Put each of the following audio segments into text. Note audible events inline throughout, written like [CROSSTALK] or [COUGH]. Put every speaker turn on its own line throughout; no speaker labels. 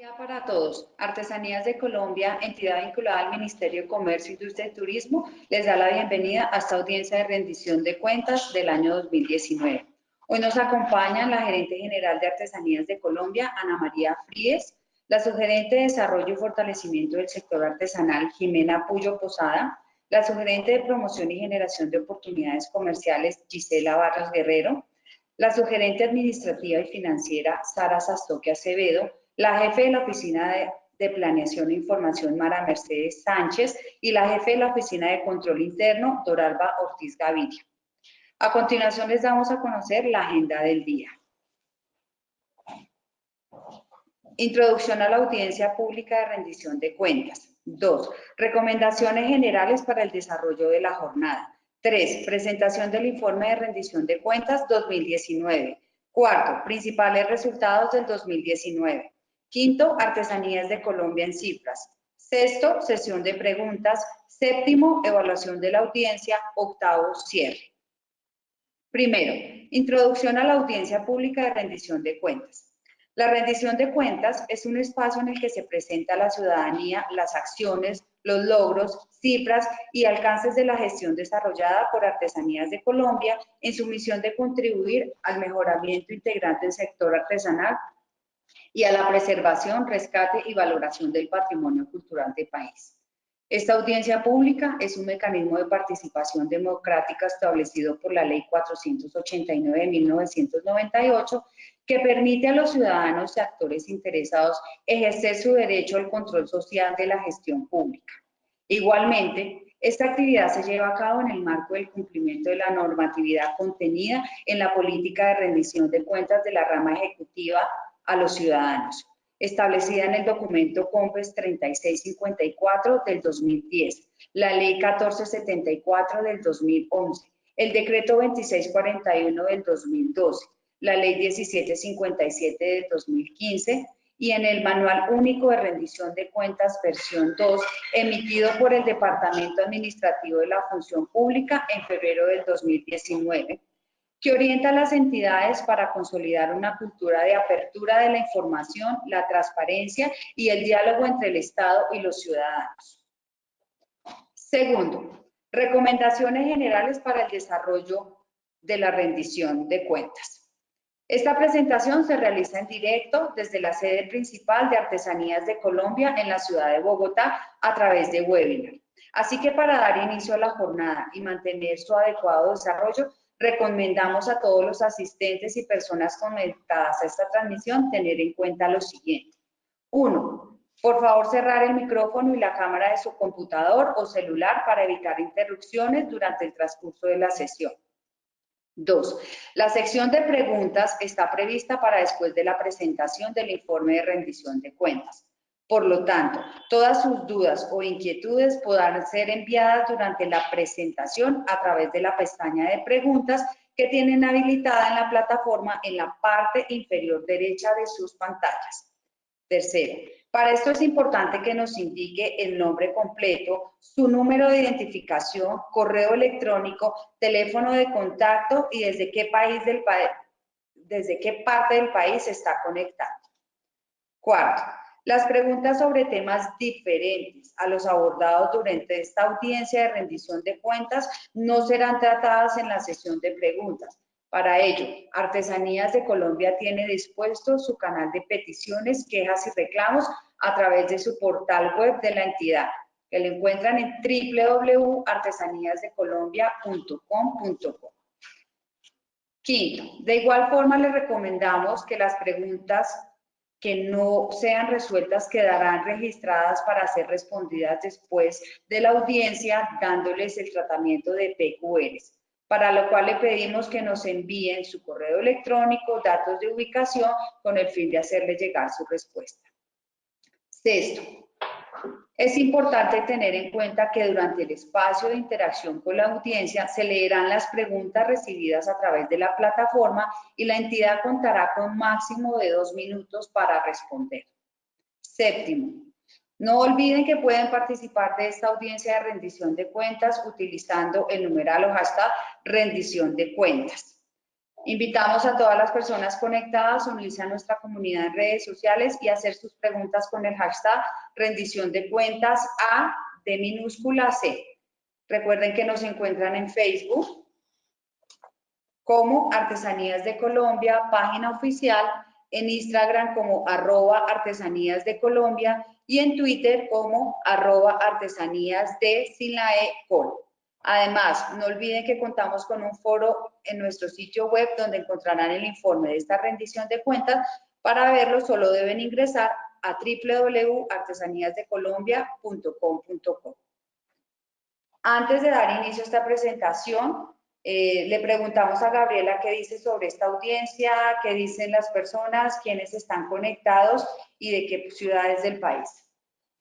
día para todos. Artesanías de Colombia, entidad vinculada al Ministerio de Comercio, Industria y Turismo, les da la bienvenida a esta audiencia de rendición de cuentas del año 2019. Hoy nos acompañan la gerente general de Artesanías de Colombia, Ana María Fríes, la sugerente de Desarrollo y Fortalecimiento del Sector Artesanal, Jimena Puyo Posada, la sugerente de Promoción y Generación de Oportunidades Comerciales, Gisela Barros Guerrero, la sugerente administrativa y financiera, Sara Sastoque Acevedo, la jefe de la Oficina de, Planeación e Información, Mara Mercedes Sánchez, y la jefe de la Oficina de Control Interno, Doralba Ortiz Gaviria. A continuación les damos a conocer la agenda del día. Introducción a la audiencia pública de rendición de cuentas. 2. Recomendaciones generales para el desarrollo de la jornada. 3. Presentación del informe de rendición de cuentas 2019. Cuarto, principales resultados del 2019. Quinto, artesanías de Colombia en cifras. Sexto, sesión de preguntas. Séptimo, evaluación de la audiencia. Octavo, cierre. Primero, introducción a la audiencia pública de rendición de cuentas. La rendición de cuentas es un espacio en el que se presenta a la ciudadanía las acciones, los logros, cifras y alcances de la gestión desarrollada por Artesanías de Colombia en su misión de contribuir al mejoramiento integral del sector artesanal y a la preservación, rescate y valoración del patrimonio cultural del país. Esta audiencia pública es un mecanismo de participación democrática establecido por la Ley 489 de 1998 que permite a los ciudadanos y actores interesados ejercer su derecho al control social de la gestión pública. Igualmente, esta actividad se lleva a cabo en el marco del cumplimiento de la normatividad contenida en la política de rendición de cuentas de la rama ejecutiva a los ciudadanos, establecida en el documento COMPES 3654 del 2010, la Ley 1474 del 2011, el Decreto 2641 del 2012, la Ley 1757 del 2015 y en el Manual Único de Rendición de Cuentas versión 2, emitido por el Departamento Administrativo de la Función Pública en febrero del 2019 que orienta a las entidades para consolidar una cultura de apertura de la información, la transparencia y el diálogo entre el Estado y los ciudadanos. Segundo, recomendaciones generales para el desarrollo de la rendición de cuentas. Esta presentación se realiza en directo desde la sede principal de Artesanías de Colombia en la ciudad de Bogotá a través de webinar. Así que para dar inicio a la jornada y mantener su adecuado desarrollo, recomendamos a todos los asistentes y personas conectadas a esta transmisión tener en cuenta lo siguiente. Uno, por favor cerrar el micrófono y la cámara de su computador o celular para evitar interrupciones durante el transcurso de la sesión. Dos, la sección de preguntas está prevista para después de la presentación del informe de rendición de cuentas. Por lo tanto, todas sus dudas o inquietudes podrán ser enviadas durante la presentación a través de la pestaña de preguntas que tienen habilitada en la plataforma en la parte inferior derecha de sus pantallas. Tercero, para esto es importante que nos indique el nombre completo, su número de identificación, correo electrónico, teléfono de contacto y desde qué país del desde qué parte del país está conectando. Cuarto, las preguntas sobre temas diferentes a los abordados durante esta audiencia de rendición de cuentas no serán tratadas en la sesión de preguntas. Para ello, Artesanías de Colombia tiene dispuesto su canal de peticiones, quejas y reclamos a través de su portal web de la entidad, que lo encuentran en www.artesaníasdecolombia.com.co. Quinto, de igual forma les recomendamos que las preguntas que no sean resueltas quedarán registradas para ser respondidas después de la audiencia dándoles el tratamiento de PQRs, para lo cual le pedimos que nos envíen su correo electrónico, datos de ubicación con el fin de hacerle llegar su respuesta. Sexto, es importante tener en cuenta que durante el espacio de interacción con la audiencia se leerán las preguntas recibidas a través de la plataforma y la entidad contará con máximo de dos minutos para responder. Séptimo, no olviden que pueden participar de esta audiencia de rendición de cuentas utilizando el numeral o hashtag rendición de cuentas. Invitamos a todas las personas conectadas a unirse a nuestra comunidad en redes sociales y hacer sus preguntas con el hashtag rendición de cuentas A de minúscula C. Recuerden que nos encuentran en Facebook como Artesanías de Colombia, página oficial, en Instagram como arroba artesanías de Colombia y en Twitter como arroba artesanías de sin la E Además, no olviden que contamos con un foro en nuestro sitio web donde encontrarán el informe de esta rendición de cuentas. Para verlo solo deben ingresar a www.artesaníasdecolombia.com.co. Antes de dar inicio a esta presentación, eh, le preguntamos a Gabriela qué dice sobre esta audiencia, qué dicen las personas, quiénes están conectados y de qué ciudades del país.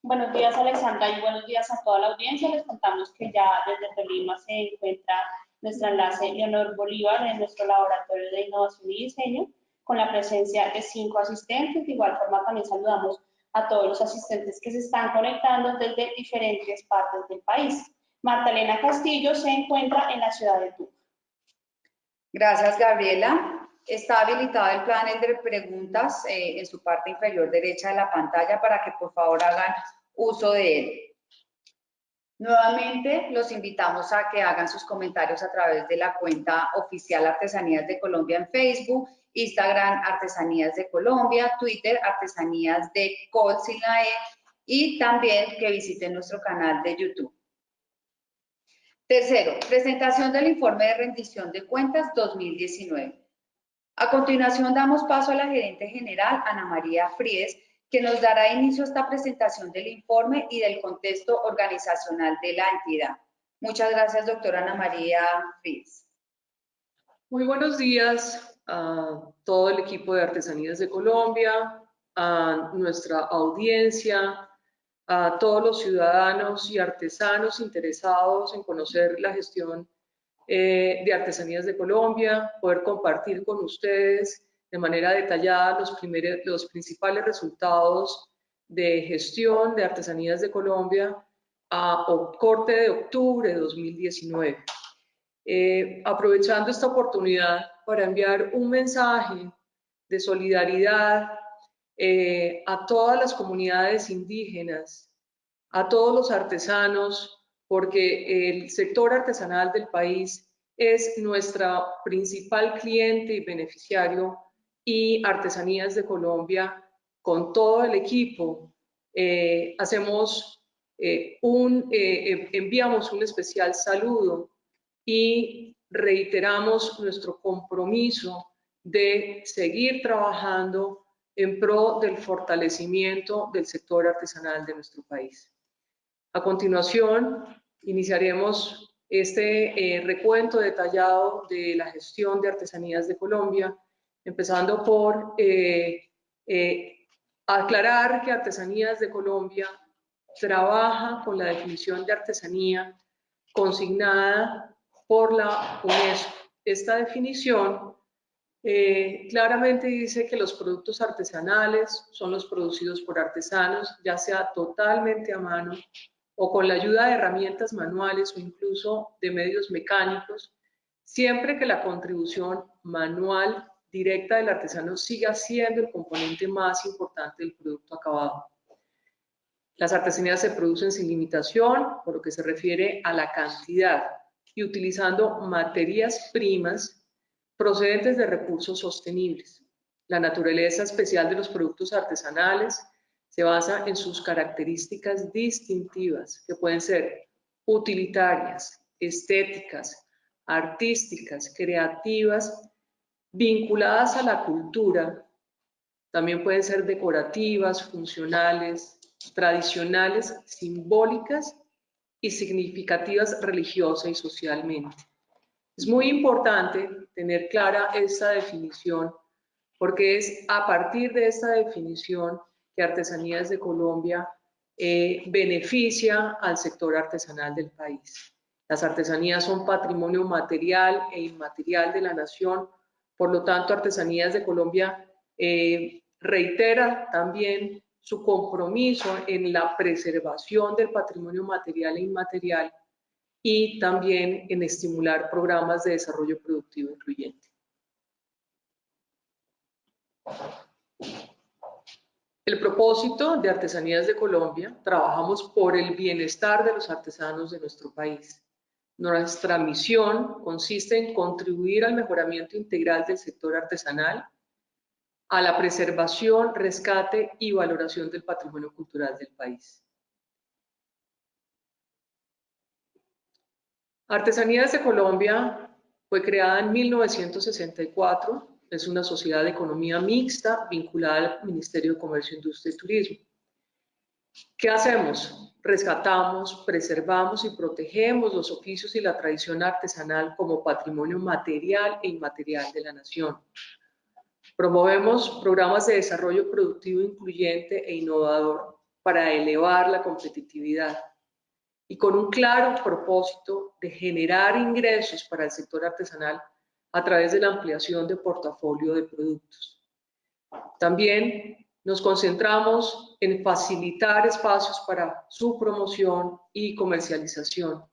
Buenos días, Alexandra, y buenos días a toda la audiencia. Les contamos que ya desde Tolima se encuentra nuestra enlace Leonor Bolívar en nuestro laboratorio de innovación y diseño, con la presencia de cinco asistentes. De igual forma, también saludamos a todos los asistentes que se están conectando desde diferentes partes del país. Marta Elena Castillo se encuentra en la ciudad de Tuca.
Gracias, Gabriela. Está habilitado el panel de preguntas eh, en su parte inferior derecha de la pantalla para que por favor hagan uso de él. Nuevamente los invitamos a que hagan sus comentarios a través de la cuenta oficial Artesanías de Colombia en Facebook, Instagram Artesanías de Colombia, Twitter Artesanías de Col e, y también que visiten nuestro canal de YouTube. Tercero, presentación del informe de rendición de cuentas 2019. A continuación damos paso a la gerente general, Ana María Fries, que nos dará inicio a esta presentación del informe y del contexto organizacional de la entidad. Muchas gracias, doctora Ana María Fries.
Muy buenos días a todo el equipo de Artesanías de Colombia, a nuestra audiencia, a todos los ciudadanos y artesanos interesados en conocer la gestión eh, de Artesanías de Colombia, poder compartir con ustedes de manera detallada los, primeros, los principales resultados de gestión de Artesanías de Colombia a corte de octubre de 2019. Eh, aprovechando esta oportunidad para enviar un mensaje de solidaridad eh, a todas las comunidades indígenas, a todos los artesanos, porque el sector artesanal del país es nuestra principal cliente y beneficiario y Artesanías de Colombia, con todo el equipo, eh, hacemos eh, un, enviamos un especial saludo y reiteramos nuestro compromiso de seguir trabajando en pro del fortalecimiento del sector artesanal de nuestro país. A continuación, iniciaremos este eh, recuento detallado de la gestión de artesanías de Colombia, empezando por eh, eh, aclarar que Artesanías de Colombia trabaja con la definición de artesanía consignada por la UNESCO. Esta definición eh, claramente dice que los productos artesanales son los producidos por artesanos, ya sea totalmente a mano o con la ayuda de herramientas manuales o incluso de medios mecánicos, siempre que la contribución manual directa del artesano siga siendo el componente más importante del producto acabado. Las artesanías se producen sin limitación, por lo que se refiere a la cantidad, y utilizando materias primas procedentes de recursos sostenibles. La naturaleza especial de los productos artesanales se basa en sus características distintivas, que pueden ser utilitarias, estéticas, artísticas, creativas, vinculadas a la cultura. También pueden ser decorativas, funcionales, tradicionales, simbólicas y significativas religiosa y socialmente. Es muy importante tener clara esta definición porque es a partir de esta definición que Artesanías de Colombia eh, beneficia al sector artesanal del país. Las artesanías son patrimonio material e inmaterial de la nación, por lo tanto Artesanías de Colombia eh, reitera también su compromiso en la preservación del patrimonio material e inmaterial y también en estimular programas de desarrollo productivo incluyente. El propósito de Artesanías de Colombia, trabajamos por el bienestar de los artesanos de nuestro país. Nuestra misión consiste en contribuir al mejoramiento integral del sector artesanal, a la preservación, rescate y valoración del patrimonio cultural del país. Artesanías de Colombia fue creada en 1964, es una sociedad de economía mixta vinculada al Ministerio de Comercio, Industria y Turismo. ¿Qué hacemos? Rescatamos, preservamos y protegemos los oficios y la tradición artesanal como patrimonio material e inmaterial de la nación. Promovemos programas de desarrollo productivo incluyente e innovador para elevar la competitividad y con un claro propósito de generar ingresos para el sector artesanal a través de la ampliación de portafolio de productos. También nos concentramos en facilitar espacios para su promoción y comercialización.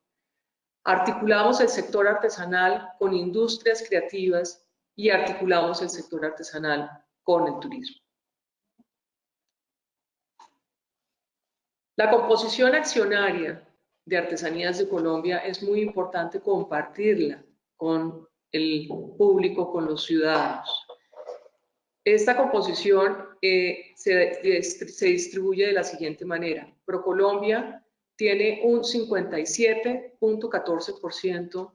Articulamos el sector artesanal con industrias creativas y articulamos el sector artesanal con el turismo. La composición accionaria de Artesanías de Colombia es muy importante compartirla con el público, con los ciudadanos. Esta composición eh, se, se, distribuye de la siguiente manera. ProColombia tiene un 57.14%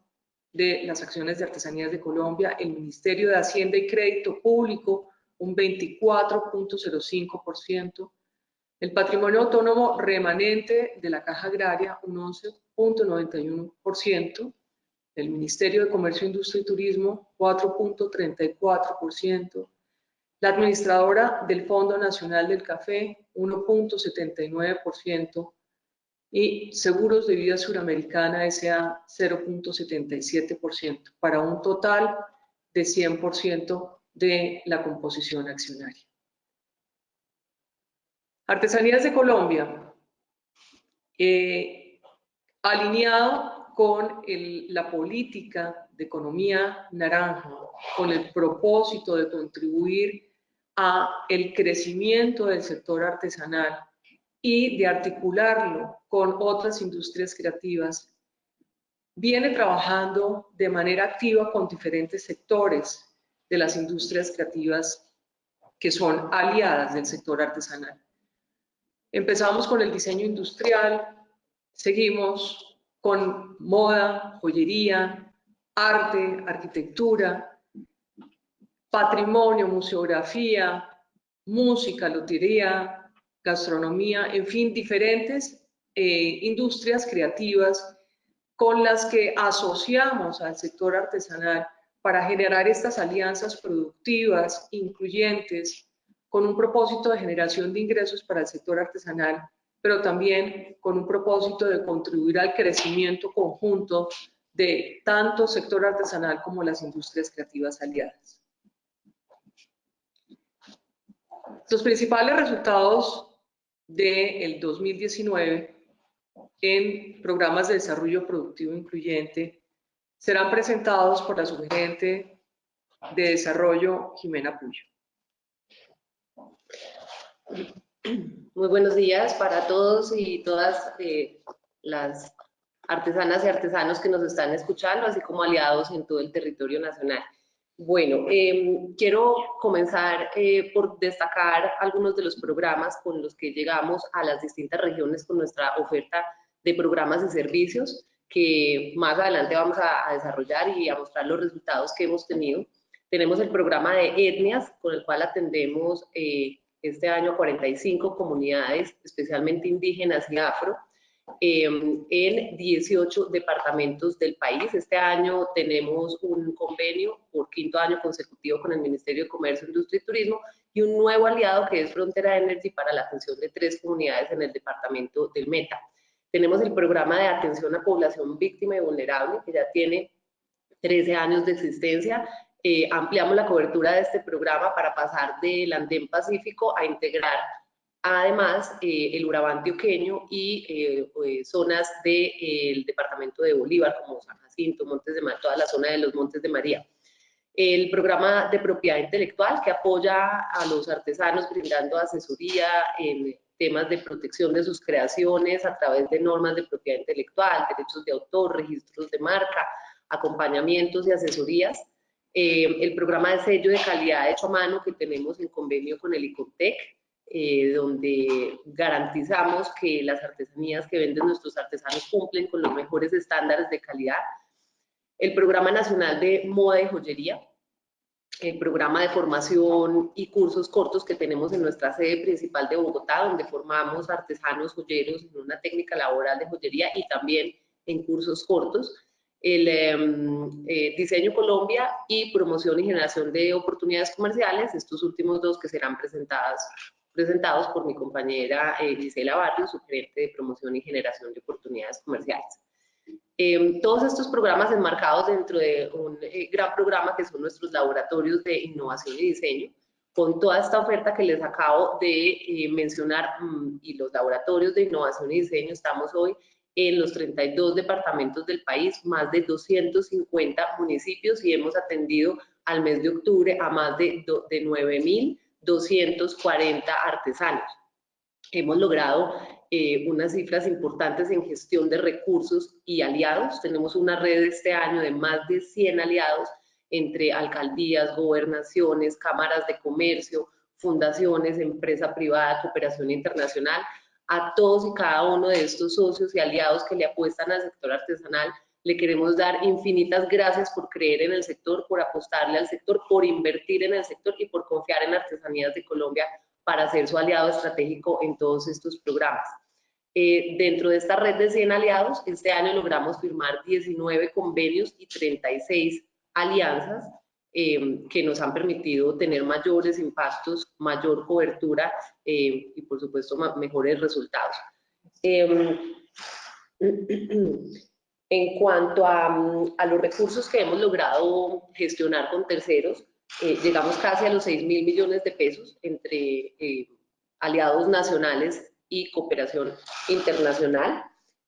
de las acciones de Artesanías de Colombia, el Ministerio de Hacienda y Crédito Público un 24.05%, el patrimonio autónomo remanente de la Caja Agraria, un 11.91%. El Ministerio de Comercio, Industria y Turismo, 4.34%. La administradora del Fondo Nacional del Café, 1.79%. Y Seguros de Vida Suramericana S.A., 0.77%, para un total de 100% de la composición accionaria. Artesanías de Colombia, eh, alineado con la política de economía naranja, con el propósito de contribuir a el crecimiento del sector artesanal y de articularlo con otras industrias creativas, viene trabajando de manera activa con diferentes sectores de las industrias creativas que son aliadas del sector artesanal. Empezamos con el diseño industrial, seguimos con moda, joyería, arte, arquitectura, patrimonio, museografía, música, lotería, gastronomía, en fin, diferentes eh, industrias creativas con las que asociamos al sector artesanal para generar estas alianzas productivas, incluyentes, con un propósito de generación de ingresos para el sector artesanal, pero también con un propósito de contribuir al crecimiento conjunto de tanto sector artesanal como las industrias creativas aliadas. Los principales resultados del 2019 en programas de desarrollo productivo incluyente serán presentados por la subgerente de desarrollo Jimena Puyo.
Muy buenos días para todos y todas eh, las artesanas y artesanos que nos están escuchando, así como aliados en todo el territorio nacional. Bueno, em, quiero comenzar eh, por destacar algunos de los programas con los que llegamos a las distintas regiones con nuestra oferta de programas y servicios que más adelante vamos a, desarrollar y a mostrar los resultados que hemos tenido. Tenemos el programa de etnias, con el cual atendemos eh, este año 45 comunidades, especialmente indígenas y afro, em, en 18 departamentos del país. Este año tenemos un convenio por quinto año consecutivo con el Ministerio de Comercio, Industria y Turismo y un nuevo aliado que es Frontera Energy para la atención de tres comunidades en el departamento del Meta. Tenemos el programa de atención a población víctima y vulnerable, que ya tiene 13 años de existencia eh, ampliamos la cobertura de este programa para pasar del andén pacífico a integrar además eh, el Urabá antioqueño y eh, zonas del departamento de Bolívar como San Jacinto, Montes de María, toda la zona de los Montes de María. el programa de propiedad intelectual que apoya a los artesanos brindando asesoría en temas de protección de sus creaciones a través de normas de propiedad intelectual, derechos de autor, registros de marca, acompañamientos y asesorías. Eh, el programa de sello de calidad hecho a mano que tenemos en convenio con el ICOTEC, eh, donde garantizamos que las artesanías que venden nuestros artesanos cumplen con los mejores estándares de calidad. El Programa Nacional de Moda y Joyería, el programa de formación y cursos cortos que tenemos en nuestra sede principal de Bogotá, donde formamos artesanos joyeros en una técnica laboral de joyería y también en cursos cortos. El em, eh, Diseño Colombia y Promoción y Generación de Oportunidades Comerciales, estos últimos dos que serán presentados, presentados por mi compañera eh, Gisela Barrios, su gerente de Promoción y Generación de Oportunidades Comerciales. Em, todos estos programas enmarcados dentro de un eh, gran programa que son nuestros laboratorios de innovación y diseño, con toda esta oferta que les acabo de eh, mencionar mm, y los laboratorios de innovación y diseño, estamos hoy en los 32 departamentos del país, más de 250 municipios y hemos atendido al mes de octubre a más de, de 9.240 artesanos. Hemos logrado eh, unas cifras importantes en gestión de recursos y aliados. Tenemos una red este año de más de 100 aliados entre alcaldías, gobernaciones, cámaras de comercio, fundaciones, empresa privada, cooperación internacional. A todos y cada uno de estos socios y aliados que le apuestan al sector artesanal, le queremos dar infinitas gracias por creer en el sector, por apostarle al sector, por invertir en el sector y por confiar en Artesanías de Colombia para ser su aliado estratégico en todos estos programas. Eh, dentro de esta red de 100 aliados, este año logramos firmar 19 convenios y 36 alianzas eh, que nos han permitido tener mayores impactos, mayor cobertura eh, y por supuesto mejores resultados. [CLEARS THROAT] Em, en cuanto a, a, los recursos que hemos logrado gestionar con terceros, llegamos casi a los 6 mil millones de pesos entre aliados nacionales y cooperación internacional.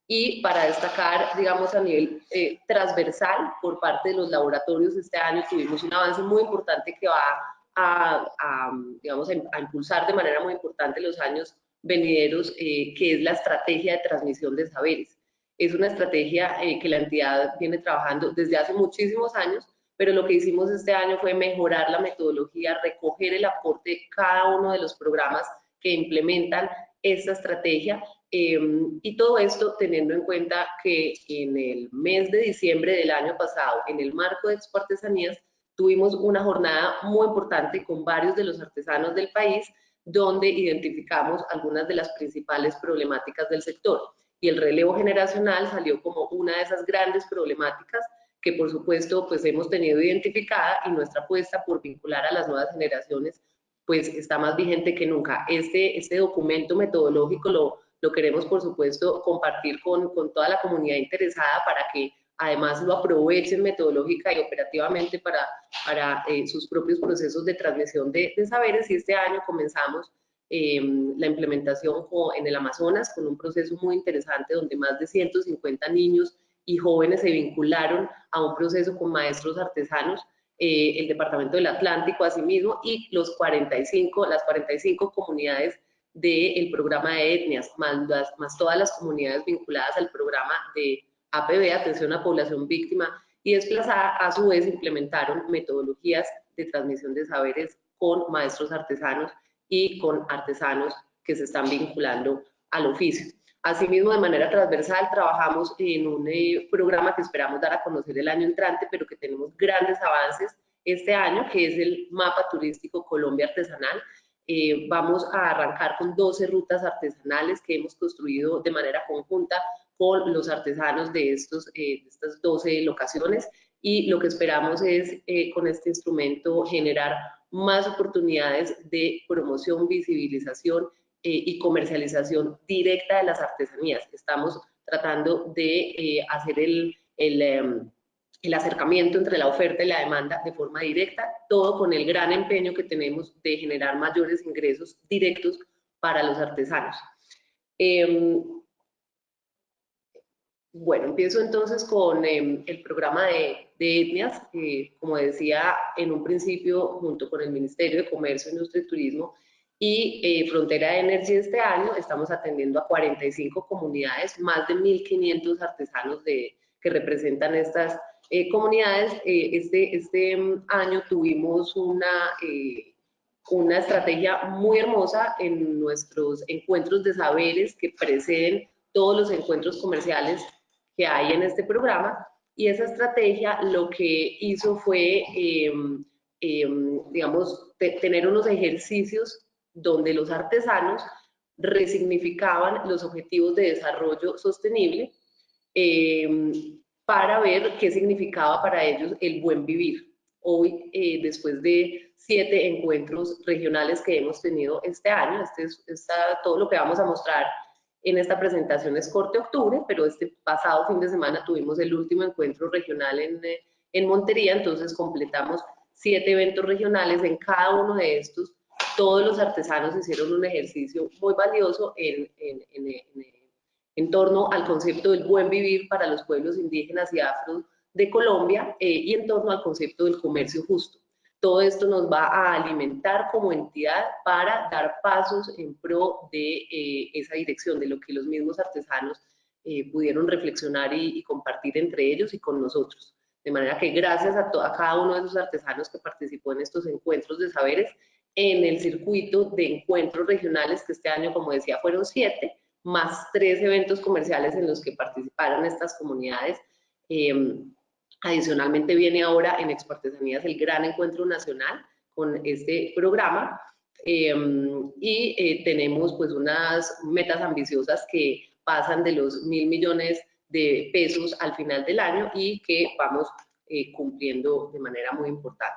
Y para destacar, digamos, a nivel eh, transversal, por parte de los laboratorios, este año tuvimos un avance muy importante que va a, digamos, a, impulsar de manera muy importante los años venideros, eh, que es la estrategia de transmisión de saberes. Es una estrategia eh, que la entidad viene trabajando desde hace muchísimos años, pero lo que hicimos este año fue mejorar la metodología, recoger el aporte de cada uno de los programas que implementan esta estrategia em, y todo esto teniendo en cuenta que en el mes de diciembre del año pasado, en el marco de Expo Artesanías, tuvimos una jornada muy importante con varios de los artesanos del país, donde identificamos algunas de las principales problemáticas del sector. Y el relevo generacional salió como una de esas grandes problemáticas que por supuesto pues hemos tenido identificada y nuestra apuesta por vincular a las nuevas generaciones pues está más vigente que nunca. Este, este documento metodológico lo, lo queremos, por supuesto, compartir con, con, toda la comunidad interesada para que además lo aprovechen metodológica y operativamente para, para eh, sus propios procesos de transmisión de, de, saberes. Y este año comenzamos em, la implementación en el Amazonas con un proceso muy interesante donde más de 150 niños y jóvenes se vincularon a un proceso con maestros artesanos eh, el Departamento del Atlántico asimismo y los 45, las 45 comunidades del programa de etnias, más, más todas las comunidades vinculadas al programa de APB, Atención a Población Víctima y Desplazada, a su vez implementaron metodologías de transmisión de saberes con maestros artesanos y con artesanos que se están vinculando al oficio. Asimismo, de manera transversal, trabajamos en un eh, programa que esperamos dar a conocer el año entrante, pero que tenemos grandes avances este año, que es el mapa turístico Colombia Artesanal. Eh, vamos a arrancar con 12 rutas artesanales que hemos construido de manera conjunta con los artesanos de, estos, eh, de estas 12 locaciones y lo que esperamos es con este instrumento generar más oportunidades de promoción, visibilización eh, y comercialización directa de las artesanías. Estamos tratando de eh, hacer el, el, em, el, acercamiento entre la oferta y la demanda de forma directa, todo con el gran empeño que tenemos de generar mayores ingresos directos para los artesanos. Em, bueno, empiezo entonces con em, el programa de de etnias, como decía en un principio, junto con el Ministerio de Comercio, Industria y Turismo y eh, Frontera de Energía este año, estamos atendiendo a 45 comunidades, más de 1.500 artesanos de, que representan estas eh, comunidades. Eh, este, este mm, año tuvimos una, una estrategia muy hermosa en nuestros encuentros de saberes que preceden todos los encuentros comerciales que hay en este programa y esa estrategia lo que hizo fue, em, em, digamos, tener unos ejercicios donde los artesanos resignificaban los objetivos de desarrollo sostenible em, para ver qué significaba para ellos el buen vivir. Hoy, eh, después de siete encuentros regionales que hemos tenido este año, este es todo lo que vamos a mostrar en esta presentación es corte octubre, pero este pasado fin de semana tuvimos el último encuentro regional en, eh, en Montería, entonces completamos siete eventos regionales. En cada uno de estos, todos los artesanos hicieron un ejercicio muy valioso en, en, en torno al concepto del buen vivir para los pueblos indígenas y afro de Colombia eh, y en torno al concepto del comercio justo. Todo esto nos va a alimentar como entidad para dar pasos en pro de eh, esa dirección, de lo que los mismos artesanos eh, pudieron reflexionar y, compartir entre ellos y con nosotros. De manera que gracias a, cada uno de esos artesanos que participó en estos encuentros de saberes, en el circuito de encuentros regionales, que este año, como decía, fueron siete, más tres eventos comerciales en los que participaron estas comunidades. Eh, Adicionalmente viene ahora en Expo Artesanías el gran encuentro nacional con este programa em, y eh, tenemos pues unas metas ambiciosas que pasan de los mil millones de pesos al final del año y que vamos eh, cumpliendo de manera muy importante.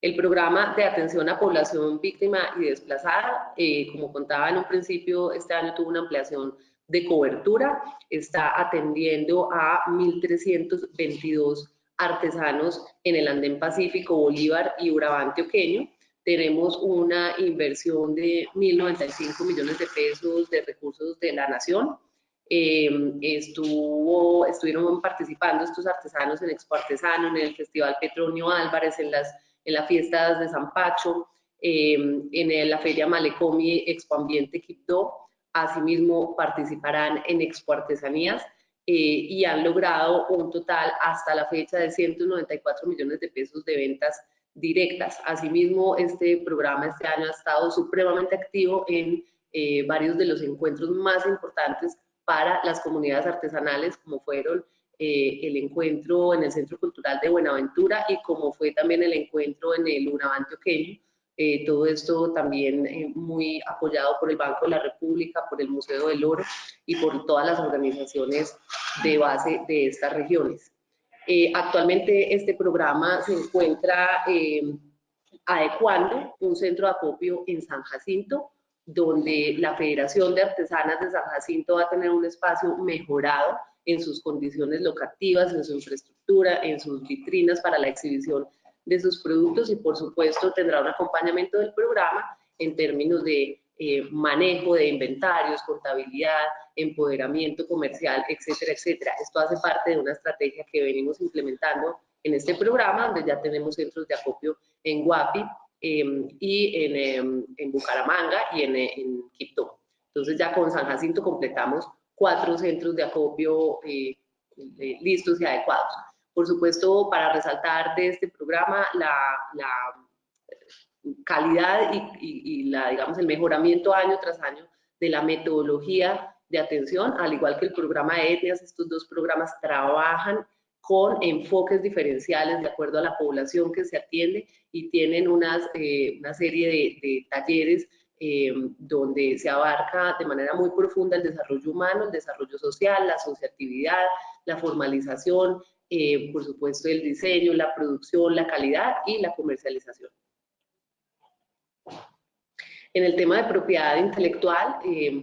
El programa de atención a población víctima y desplazada, eh, como contaba en un principio, este año tuvo una ampliación de cobertura, está atendiendo a 1.322 artesanos en el Andén Pacífico, Bolívar y Urabá antioqueño. Tenemos una inversión de 1.095 millones de pesos de recursos de la nación. Em, estuvo, estuvieron participando estos artesanos en Expo Artesano, en el Festival Petronio Álvarez, en las, en las fiestas de San Pacho, em, en la Feria Malecomi Expo Ambiente Asimismo, participarán en Expo Artesanías eh, y han logrado un total hasta la fecha de 194 millones de pesos de ventas directas. Asimismo, este programa este año ha estado supremamente activo en eh, varios de los encuentros más importantes para las comunidades artesanales, como fueron eh, el encuentro en el Centro Cultural de Buenaventura y como fue también el encuentro en el Unavante Oqueño, eh, todo esto también eh, muy apoyado por el Banco de la República, por el Museo del Oro y por todas las organizaciones de base de estas regiones. Eh, actualmente este programa se encuentra adecuando un centro de acopio en San Jacinto, donde la Federación de Artesanas de San Jacinto va a tener un espacio mejorado en sus condiciones locativas, en su infraestructura, en sus vitrinas para la exhibición de sus productos y por supuesto tendrá un acompañamiento del programa en términos de eh, manejo de inventarios, contabilidad, empoderamiento comercial, etcétera, etcétera. Esto hace parte de una estrategia que venimos implementando en este programa, donde ya tenemos centros de acopio en Guapi em, y en, em, en, Bucaramanga y en, en Quito. Entonces ya con San Jacinto completamos cuatro centros de acopio eh, eh, listos y adecuados. Por supuesto, para resaltar de este programa la, calidad y, la, digamos, el mejoramiento año tras año de la metodología de atención, al igual que el programa de etnias, estos dos programas trabajan con enfoques diferenciales de acuerdo a la población que se atiende y tienen unas, eh, una serie de, talleres eh, donde se abarca de manera muy profunda el desarrollo humano, el desarrollo social, la asociatividad, la formalización, eh, por supuesto el diseño, la producción, la calidad y la comercialización. En el tema de propiedad intelectual, eh,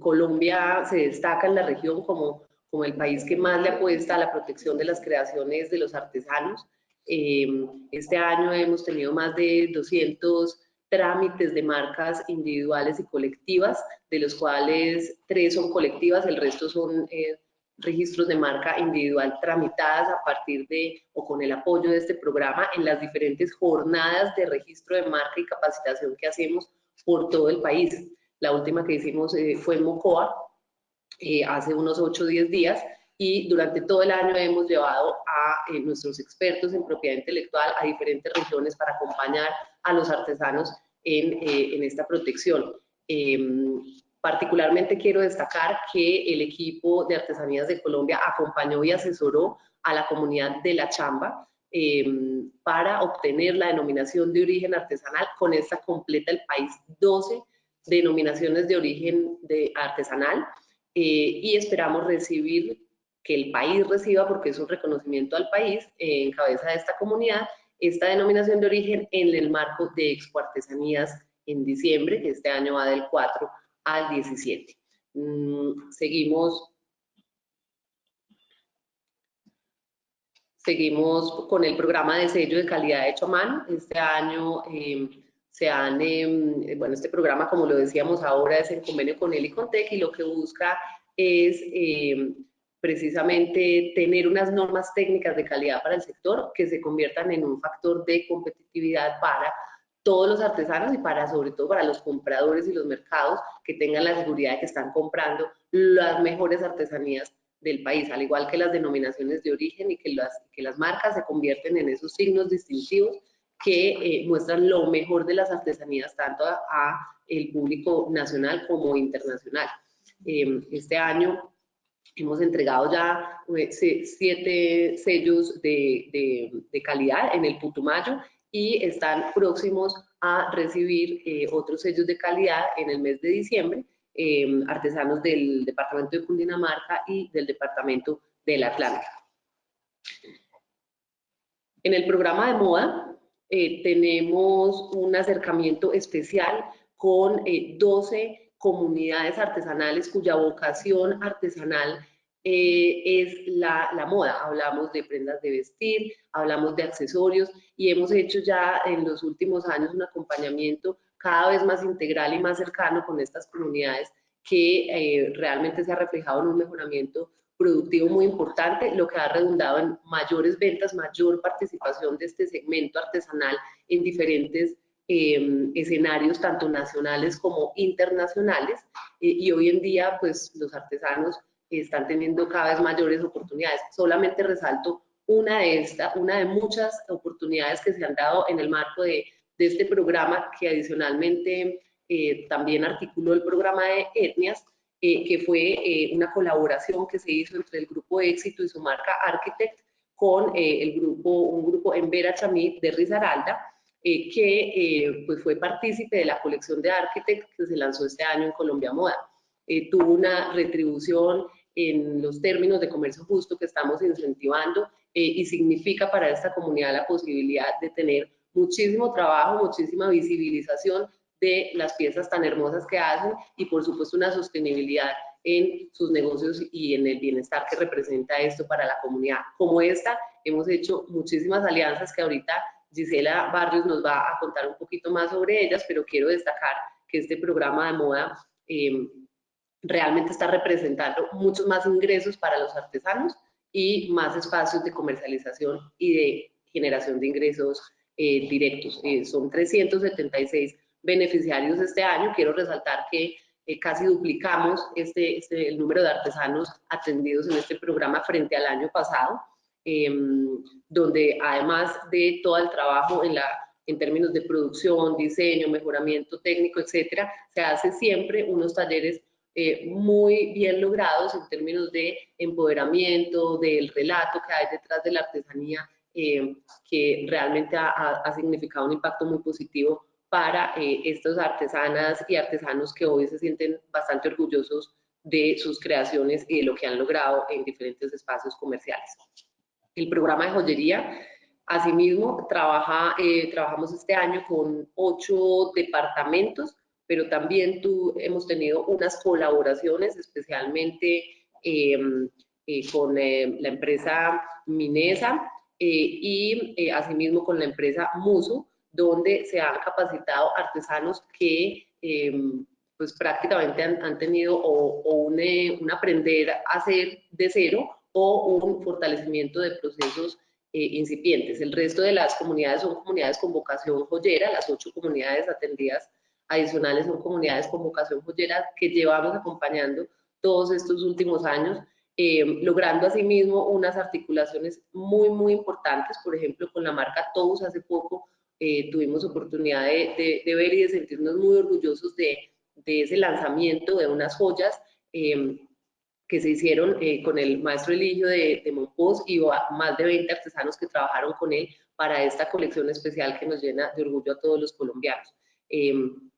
Colombia se destaca en la región como, como el país que más le apuesta a la protección de las creaciones de los artesanos. Eh, este año hemos tenido más de 200 trámites de marcas individuales y colectivas, de los cuales tres son colectivas, el resto son registros de marca individual tramitadas a partir de o con el apoyo de este programa en las diferentes jornadas de registro de marca y capacitación que hacemos por todo el país. La última que hicimos eh, fue en Mocoa, eh, hace unos 8 o 10 días, y durante todo el año hemos llevado a eh, nuestros expertos en propiedad intelectual a diferentes regiones para acompañar a los artesanos en, en esta protección. Em, particularmente quiero destacar que el equipo de Artesanías de Colombia acompañó y asesoró a la comunidad de La Chamba em, para obtener la denominación de origen artesanal. Con esta completa el país 12 denominaciones de origen de artesanal eh, y esperamos recibir, que el país reciba, porque es un reconocimiento al país, en cabeza de esta comunidad, esta denominación de origen en el marco de Expo Artesanías en diciembre, que este año va del 4 al 17. Mm, seguimos, seguimos con el programa de sello de calidad hecho a mano. Este año em, se han, em, bueno, este programa, como lo decíamos ahora, es en convenio con el y con TEC y lo que busca es em, precisamente tener unas normas técnicas de calidad para el sector que se conviertan en un factor de competitividad para todos los artesanos y para sobre todo para los compradores y los mercados que tengan la seguridad de que están comprando las mejores artesanías del país, al igual que las denominaciones de origen y que las, que las marcas se convierten en esos signos distintivos que eh, muestran lo mejor de las artesanías tanto a, el público nacional como internacional. Em, este año hemos entregado ya eh, siete sellos de, de, de, calidad en el Putumayo y están próximos a recibir eh, otros sellos de calidad en el mes de diciembre, em, artesanos del departamento de Cundinamarca y del departamento del Atlántico. En el programa de moda eh, tenemos un acercamiento especial con 12 eh, comunidades artesanales cuya vocación artesanal eh, es la, la, moda. Hablamos de prendas de vestir, hablamos de accesorios y hemos hecho ya en los últimos años un acompañamiento cada vez más integral y más cercano con estas comunidades que eh, realmente se ha reflejado en un mejoramiento productivo muy importante, lo que ha redundado en mayores ventas, mayor participación de este segmento artesanal en diferentes em, escenarios, tanto nacionales como internacionales. Eh, y hoy en día, pues los artesanos están teniendo cada vez mayores oportunidades. Solamente resalto una de estas, una de muchas oportunidades que se han dado en el marco de, de este programa que adicionalmente eh, también articuló el programa de etnias, eh, que fue eh, una colaboración que se hizo entre el grupo Éxito y su marca Architect con el grupo, un grupo en Vera Chamit de Risaralda, que pues fue partícipe de la colección de Architect que se lanzó este año en Colombia Moda. tuvo una retribución en los términos de comercio justo que estamos incentivando eh, y significa para esta comunidad la posibilidad de tener muchísimo trabajo, muchísima visibilización de las piezas tan hermosas que hacen y por supuesto una sostenibilidad en sus negocios y en el bienestar que representa esto para la comunidad. Como esta, hemos hecho muchísimas alianzas que ahorita Gisela Barrios nos va a contar un poquito más sobre ellas, pero quiero destacar que este programa de moda eh, realmente está representando muchos más ingresos para los artesanos y más espacios de comercialización y de generación de ingresos eh, directos. Eh, son 376 beneficiarios este año. Quiero resaltar que eh, casi duplicamos este, este, el número de artesanos atendidos en este programa frente al año pasado, em, donde además de todo el trabajo en la en términos de producción, diseño, mejoramiento técnico, etcétera, se hace siempre unos talleres eh, muy bien logrados en términos de empoderamiento, del relato que hay detrás de la artesanía, eh, que realmente ha, significado un impacto muy positivo para eh, artesanas y artesanos que hoy se sienten bastante orgullosos de sus creaciones y de lo que han logrado en diferentes espacios comerciales. El programa de joyería, asimismo, trabaja, trabajamos este año con ocho departamentos pero también tú, hemos tenido unas colaboraciones, especialmente em, eh, con eh, la empresa Minesa eh, y asimismo con la empresa Muso, donde se han capacitado artesanos que em, pues prácticamente han, tenido o, un, un, aprender a hacer de cero o un fortalecimiento de procesos incipientes. El resto de las comunidades son comunidades con vocación joyera, las ocho comunidades atendidas adicionales son comunidades con vocación joyera que llevamos acompañando todos estos últimos años, eh, logrando asimismo unas articulaciones muy, muy importantes, por ejemplo, con la marca Tous hace poco eh, tuvimos oportunidad de, ver y de sentirnos muy orgullosos de, ese lanzamiento de unas joyas eh, que se hicieron con el maestro Eligio de, de Monpós y más de 20 artesanos que trabajaron con él para esta colección especial que nos llena de orgullo a todos los colombianos.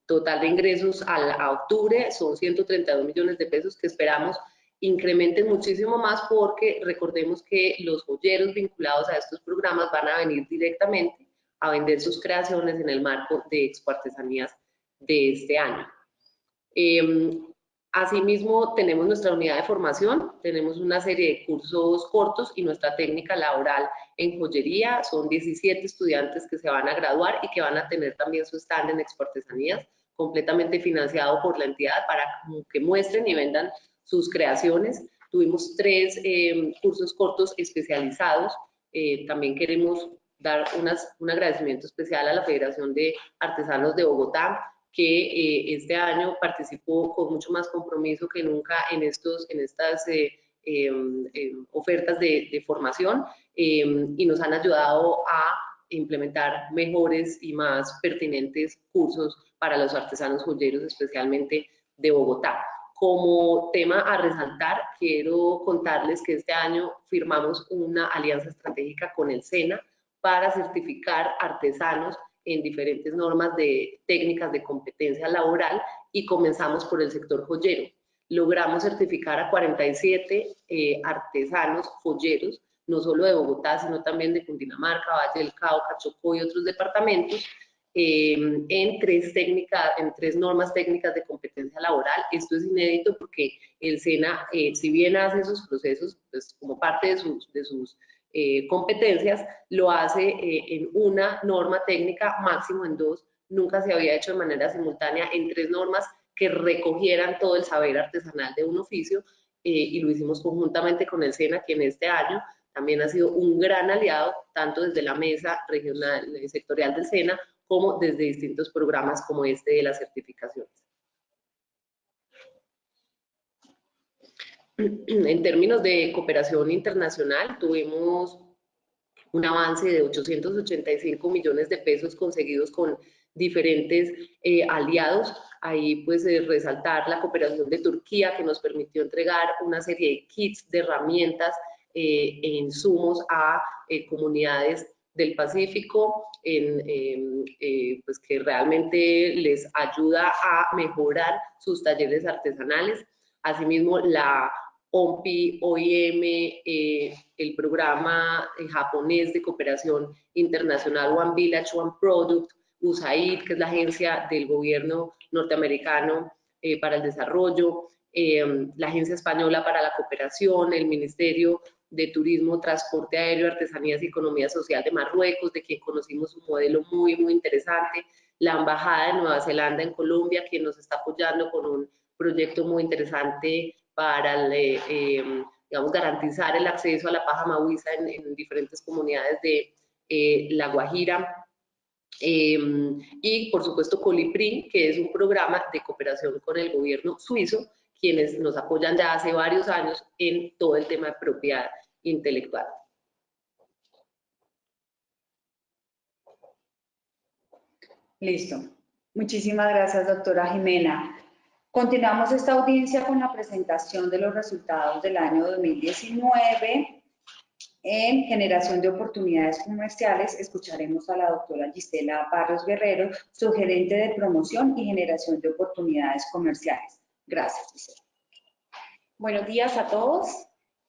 Total de ingresos a, octubre son 132 millones de pesos que esperamos incrementen muchísimo más porque recordemos que los joyeros vinculados a estos programas van a venir directamente a vender sus creaciones en el marco de Expo Artesanías de este año. Em, asimismo, tenemos nuestra unidad de formación, tenemos una serie de cursos cortos y nuestra técnica laboral en joyería. Son 17 estudiantes que se van a graduar y que van a tener también su stand en Expo Artesanías completamente financiado por la entidad para que muestren y vendan sus creaciones. Tuvimos tres em, cursos cortos especializados. Eh, también queremos dar un agradecimiento especial a la Federación de Artesanos de Bogotá, que eh, este año participó con mucho más compromiso que nunca en, estos, en estas eh, em, em, ofertas de, de formación y nos han ayudado a implementar mejores y más pertinentes cursos para los artesanos joyeros, especialmente de Bogotá. Como tema a resaltar, quiero contarles que este año firmamos una alianza estratégica con el SENA para certificar artesanos en diferentes normas de técnicas de competencia laboral y comenzamos por el sector joyero. Logramos certificar a 47 eh, artesanos joyeros, no solo de Bogotá, sino también de Cundinamarca, Valle del Cauca, Chocó y otros departamentos, eh, en, tres técnicas, en tres normas técnicas de competencia laboral. Esto es inédito porque el SENA, eh, si bien hace esos procesos pues, como parte de sus, de sus eh, competencias, lo hace en una norma técnica, máximo en dos. Nunca se había hecho de manera simultánea en tres normas que recogieran todo el saber artesanal de un oficio y lo hicimos conjuntamente con el SENA, que en este año también ha sido un gran aliado, tanto desde la mesa regional, sectorial del SENA, como desde distintos programas como este de las certificaciones. [CLEARS THROAT] En términos de cooperación internacional, tuvimos un avance de 885 millones de pesos conseguidos con diferentes eh, aliados. Ahí pues eh, resaltar la cooperación de Turquía que nos permitió entregar una serie de kits de herramientas eh, e insumos a comunidades del Pacífico, en, eh, pues que realmente les ayuda a mejorar sus talleres artesanales. Asimismo, la OMPI, OIM, eh, el programa eh, japonés de cooperación internacional One Village, One Product, USAID, que es la agencia del gobierno norteamericano para el desarrollo, la Agencia Española para la Cooperación, el Ministerio de Turismo, Transporte Aéreo, Artesanías y Economía Social de Marruecos, de quien conocimos un modelo muy, muy interesante, la Embajada de Nueva Zelanda en Colombia, quien nos está apoyando con un proyecto muy interesante para, em, digamos, garantizar el acceso a la paja mahuiza en, diferentes comunidades de eh, La Guajira, em, y por supuesto Colipri, que es un programa de cooperación con el gobierno suizo, quienes nos apoyan ya hace varios años en todo el tema de propiedad intelectual.
Listo. Muchísimas gracias, doctora Jimena. Continuamos esta audiencia con la presentación de los resultados del año 2019 en generación de oportunidades comerciales. Escucharemos a la doctora Gisela Barrios Guerrero, su gerente de promoción y generación de oportunidades comerciales. Gracias, Gisela.
Buenos días a todos.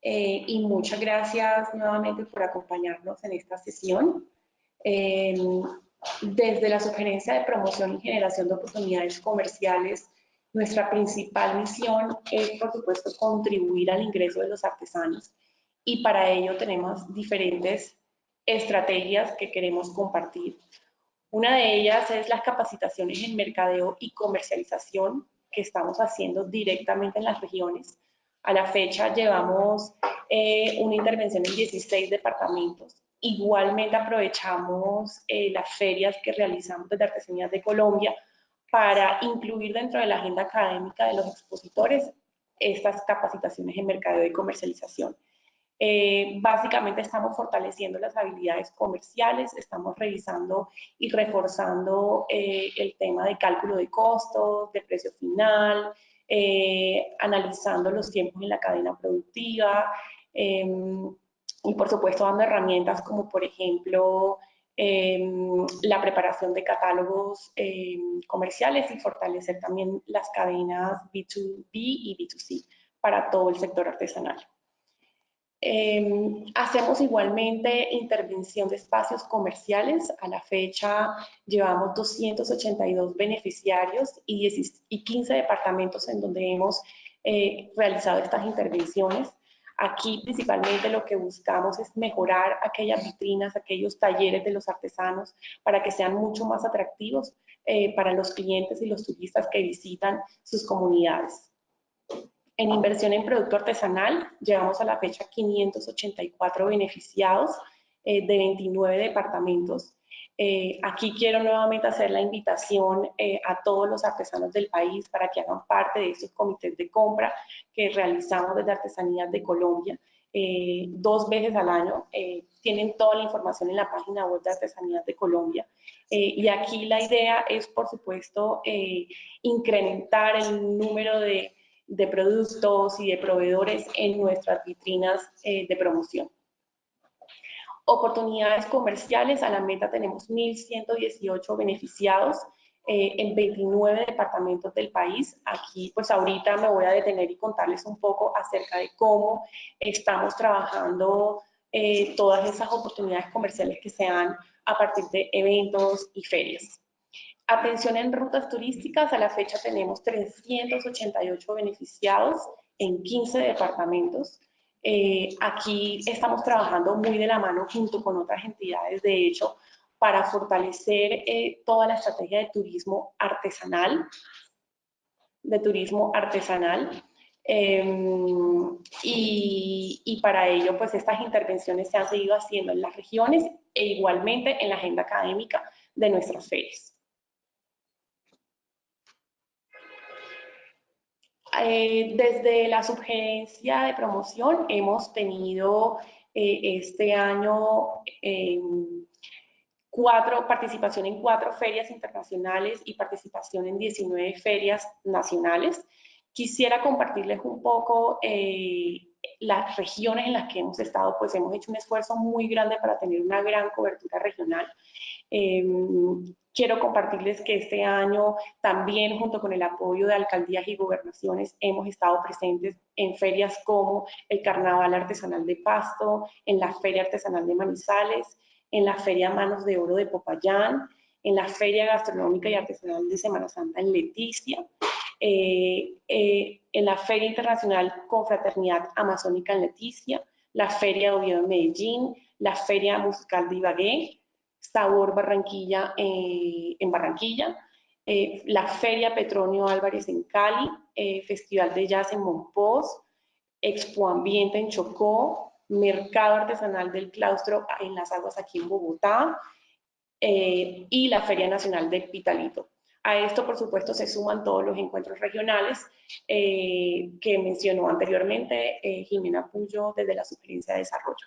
Eh, y muchas gracias nuevamente por acompañarnos en esta sesión. desde la sugerencia de promoción y generación de oportunidades comerciales, nuestra principal misión es, por supuesto, contribuir al ingreso de los artesanos y para ello tenemos diferentes estrategias que queremos compartir. Una de ellas es las capacitaciones en mercadeo y comercialización que estamos haciendo directamente en las regiones. A la fecha llevamos eh, una intervención en 16 departamentos. Igualmente aprovechamos eh, las ferias que realizamos desde Artesanías de Colombia para incluir dentro de la agenda académica de los expositores estas capacitaciones en mercado y comercialización. Eh, básicamente estamos fortaleciendo las habilidades comerciales, estamos revisando y reforzando eh, el tema de cálculo de costos, de precio final, eh, analizando los tiempos en la cadena productiva em, y por supuesto dando herramientas como por ejemplo em, la preparación de catálogos em, comerciales y fortalecer también las cadenas B2B y B2C para todo el sector artesanal. Em, hacemos igualmente intervención de espacios comerciales. A la fecha llevamos 282 beneficiarios y, 15 departamentos en donde hemos eh, realizado estas intervenciones. Aquí principalmente lo que buscamos es mejorar aquellas vitrinas, aquellos talleres de los artesanos para que sean mucho más atractivos eh, para los clientes y los turistas que visitan sus comunidades. En inversión en producto artesanal, llevamos a la fecha 584 beneficiados eh, de 29 departamentos. Eh, aquí quiero nuevamente hacer la invitación eh, a todos los artesanos del país para que hagan parte de estos comités de compra que realizamos desde Artesanías de Colombia. dos veces al año. tienen toda la información en la página web de Artesanías de Colombia. y aquí la idea es, por supuesto, incrementar el número de de productos y de proveedores en nuestras vitrinas eh, de promoción. Oportunidades comerciales, a la meta tenemos 1.118 beneficiados eh, en 29 departamentos del país. Aquí, pues ahorita me voy a detener y contarles un poco acerca de cómo estamos trabajando eh, todas esas oportunidades comerciales que se dan a partir de eventos y ferias. Atención en rutas turísticas, a la fecha tenemos 388 beneficiados en 15 departamentos. Eh, aquí estamos trabajando muy de la mano junto con otras entidades, de hecho, para fortalecer eh, toda la estrategia de turismo artesanal, de turismo artesanal. Em, y, para ello, pues estas intervenciones se han seguido haciendo en las regiones e igualmente en la agenda académica de nuestras ferias. Eh, desde la sugerencia de promoción hemos tenido eh, este año em, cuatro, participación en cuatro ferias internacionales y participación en 19 ferias nacionales. Quisiera compartirles un poco eh, las regiones en las que hemos estado, pues hemos hecho un esfuerzo muy grande para tener una gran cobertura regional. Em, quiero compartirles que este año también junto con el apoyo de alcaldías y gobernaciones hemos estado presentes en ferias como el Carnaval Artesanal de Pasto, en la Feria Artesanal de Manizales, en la Feria Manos de Oro de Popayán, en la Feria Gastronómica y Artesanal de Semana Santa en Leticia, eh, eh, en la Feria Internacional Confraternidad Amazónica en Leticia, la Feria de Oviedo en Medellín, la Feria Musical de Ibagué, Sabor Barranquilla eh, en Barranquilla, la Feria Petronio Álvarez en Cali, Festival de Jazz en Monpós, Expo Ambiente en Chocó, Mercado Artesanal del Claustro en las Aguas aquí en Bogotá y la Feria Nacional del Pitalito. A esto, por supuesto, se suman todos los encuentros regionales que mencionó anteriormente Jimena Puyo desde la Sugerencia de Desarrollo.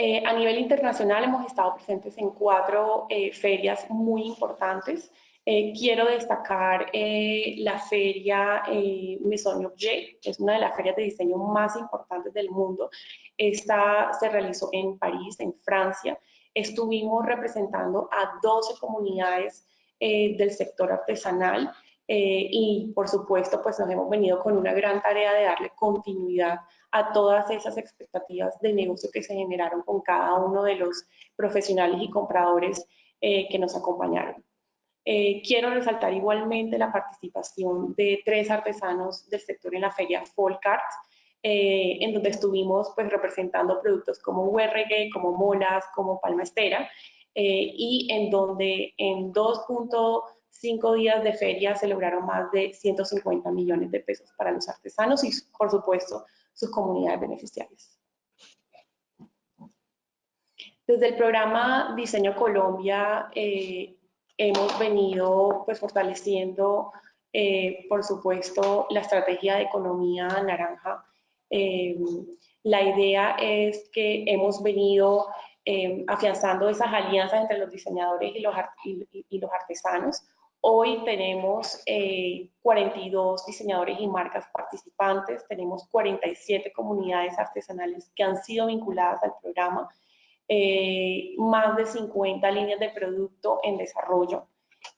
Eh, a nivel internacional hemos estado presentes en cuatro eh, ferias muy importantes. Eh, quiero destacar la feria Maison Objet, que es una de las ferias de diseño más importantes del mundo. Esta se realizó en París, en Francia. Estuvimos representando a 12 comunidades del sector artesanal y por supuesto pues nos hemos venido con una gran tarea de darle continuidad a todas esas expectativas de negocio que se generaron con cada uno de los profesionales y compradores eh, que nos acompañaron. Eh, quiero resaltar igualmente la participación de tres artesanos del sector en la feria Folkart, eh, en donde estuvimos pues representando productos como URG, como molas, como palma estera, y en donde en 2.2 cinco días de feria se lograron más de 150 millones de pesos para los artesanos y, por supuesto, sus comunidades beneficiarias. Desde el programa Diseño Colombia eh, hemos venido pues, fortaleciendo, eh, por supuesto, la estrategia de economía naranja. Eh, la idea es que hemos venido afianzando esas alianzas entre los diseñadores y los, y los artesanos. Hoy tenemos 42 diseñadores y marcas participantes, tenemos 47 comunidades artesanales que han sido vinculadas al programa eh, más de 50 líneas de producto en desarrollo.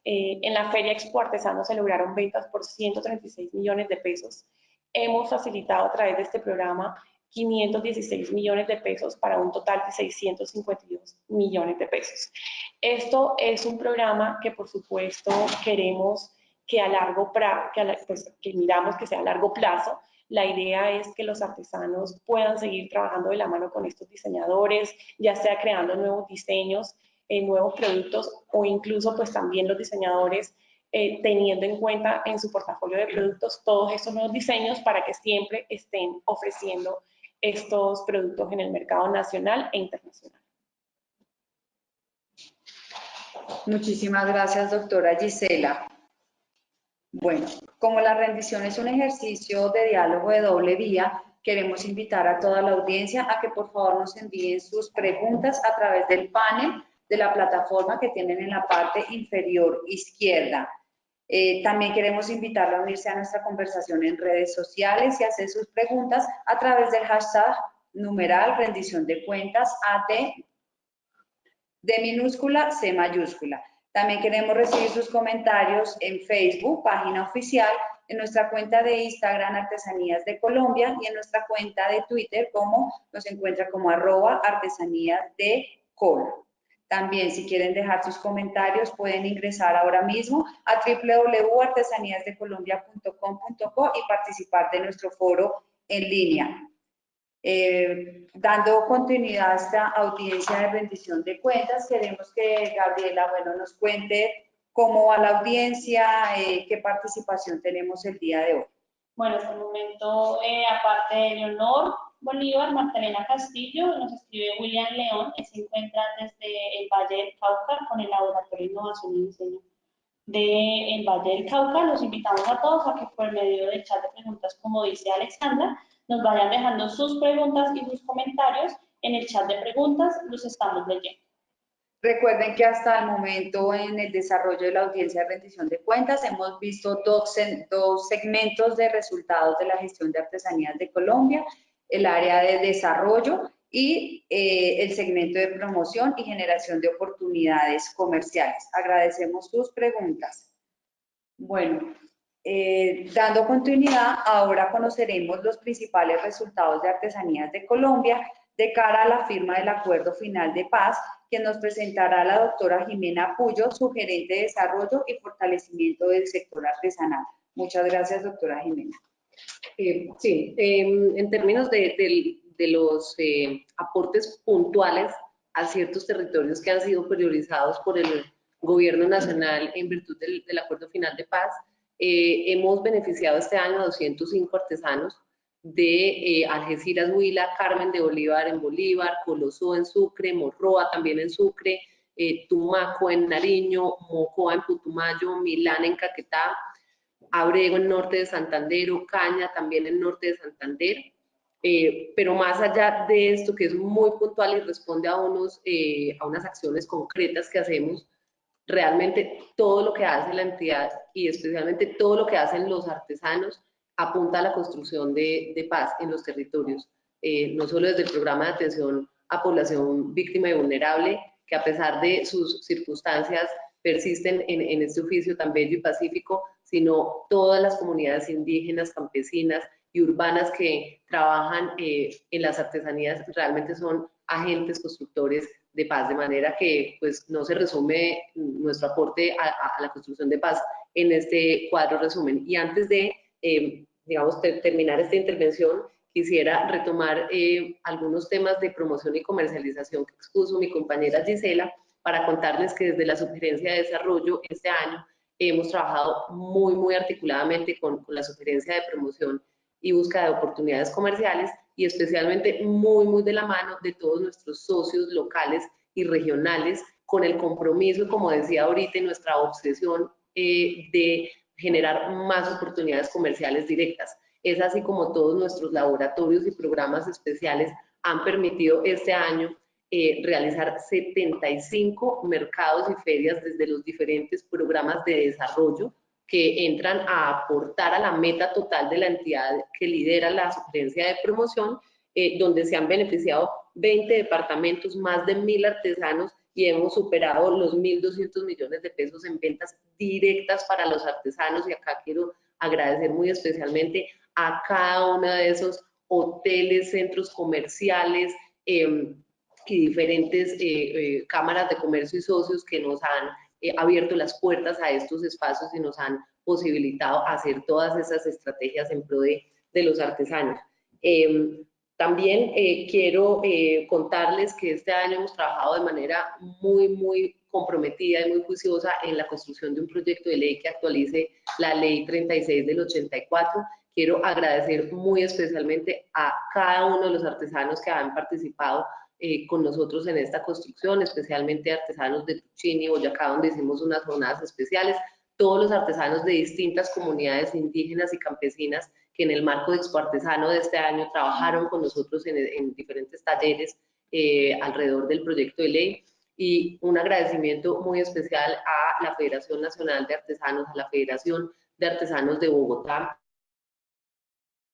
Eh, en la Feria Expo Artesano se lograron ventas por 136 millones de pesos. Hemos facilitado a través de este programa 516 millones de pesos para un total de 652 millones de pesos. Esto es un programa que por supuesto queremos que a largo plazo, pues, que miramos que sea a largo plazo, la idea es que los artesanos puedan seguir trabajando de la mano con estos diseñadores, ya sea creando nuevos diseños, eh, nuevos productos o incluso pues también los diseñadores eh, teniendo en cuenta en su portafolio de productos todos estos nuevos diseños para que siempre estén ofreciendo estos productos en el mercado nacional e internacional.
Muchísimas gracias, doctora Gisela. Bueno, como la rendición es un ejercicio de diálogo de doble vía, queremos invitar a toda la audiencia a que por favor nos envíen sus preguntas a través del panel de la plataforma que tienen en la parte inferior izquierda. Eh, también queremos invitarlo a unirse a nuestra conversación en redes sociales y hacer sus preguntas a través del hashtag numeral rendición de cuentas AD de minúscula C mayúscula. También queremos recibir sus comentarios en Facebook, página oficial, en nuestra cuenta de Instagram Artesanías de Colombia y en nuestra cuenta de Twitter como nos encuentra como arroba artesanías de Col. También si quieren dejar sus comentarios pueden ingresar ahora mismo a www.artesaníasdecolombia.com.co y participar de nuestro foro en línea. Eh, dando continuidad a esta audiencia de rendición de cuentas, queremos que Gabriela, bueno, nos cuente cómo va la audiencia, eh, qué participación tenemos el día de hoy.
Bueno, hasta el momento, eh, aparte de Leonor Bolívar, Magdalena Castillo, nos escribe William León, que se encuentra desde el Valle del Cauca con el Laboratorio de Innovación y Diseño del Valle del Cauca. Los invitamos a todos a que por medio del chat de preguntas, como dice Alexandra, nos vayan dejando sus preguntas y sus comentarios en el chat de preguntas, los estamos leyendo.
Recuerden que hasta el momento en el desarrollo de la audiencia de rendición de cuentas hemos visto dos, dos segmentos de resultados de la gestión de artesanías de Colombia, el área de desarrollo y eh, el segmento de promoción y generación de oportunidades comerciales. Agradecemos sus preguntas. Bueno, eh, dando continuidad, ahora conoceremos los principales resultados de Artesanías de Colombia de cara a la firma del Acuerdo Final de Paz, que nos presentará la doctora Jimena Puyo, su gerente de Desarrollo y Fortalecimiento del Sector Artesanal. Muchas gracias, doctora Jimena.
Eh, sí, em, en términos de, los eh, aportes puntuales a ciertos territorios que han sido priorizados por el Gobierno Nacional en virtud del Acuerdo Final de Paz, eh, hemos beneficiado este año a 205 artesanos de eh, Algeciras, Huila, Carmen de Bolívar en Bolívar, Colosó en Sucre, Morroa también en Sucre, eh, Tumaco en Nariño, Mocoa en Putumayo, Milán en Caquetá, Abrego en norte de Santander, Caña también en norte de Santander. pero más allá de esto, que es muy puntual y responde a, unos, a unas acciones concretas que hacemos, realmente todo lo que hace la entidad y especialmente todo lo que hacen los artesanos apunta a la construcción de, paz en los territorios, eh, no solo desde el programa de atención a población víctima y vulnerable, que a pesar de sus circunstancias persisten en, este oficio tan bello y pacífico, sino todas las comunidades indígenas, campesinas y urbanas que trabajan eh, en las artesanías realmente son agentes constructores de paz, de manera que pues no se resume nuestro aporte a, la construcción de paz en este cuadro resumen. Y antes de, eh, digamos, terminar esta intervención, quisiera retomar eh, algunos temas de promoción y comercialización que expuso mi compañera Gisela para contarles que desde la Sugerencia de Desarrollo este año hemos trabajado muy, muy articuladamente con, con la sugerencia de promoción y búsqueda de oportunidades comerciales y especialmente muy, muy de la mano de todos nuestros socios locales y regionales con el compromiso, como decía ahorita, y nuestra obsesión eh, de generar más oportunidades comerciales directas. Es así como todos nuestros laboratorios y programas especiales han permitido este año eh, realizar 75 mercados y ferias desde los diferentes programas de desarrollo que entran a aportar a la meta total de la entidad que lidera la sugerencia de promoción, eh, donde se han beneficiado 20 departamentos, más de mil artesanos y hemos superado los 1.200 millones de pesos en ventas directas para los artesanos. Y acá quiero agradecer muy especialmente a cada uno de esos hoteles, centros comerciales em, y diferentes eh, eh, cámaras de comercio y socios que nos han eh, abierto las puertas a estos espacios y nos han posibilitado hacer todas esas estrategias en pro de, de los artesanos. Em, también eh, quiero eh, contarles que este año hemos trabajado de manera muy, muy comprometida y muy juiciosa en la construcción de un proyecto de ley que actualice la ley 36 del 84. Quiero agradecer muy especialmente a cada uno de los artesanos que han participado eh, con nosotros en esta construcción, especialmente artesanos de Tuchini Boyacá, donde hicimos unas jornadas especiales, todos los artesanos de distintas comunidades indígenas y campesinas que en el marco de Expo Artesano de este año trabajaron con nosotros en, diferentes talleres eh, alrededor del proyecto de ley. Y un agradecimiento muy especial a la Federación Nacional de Artesanos, a la Federación de Artesanos de Bogotá,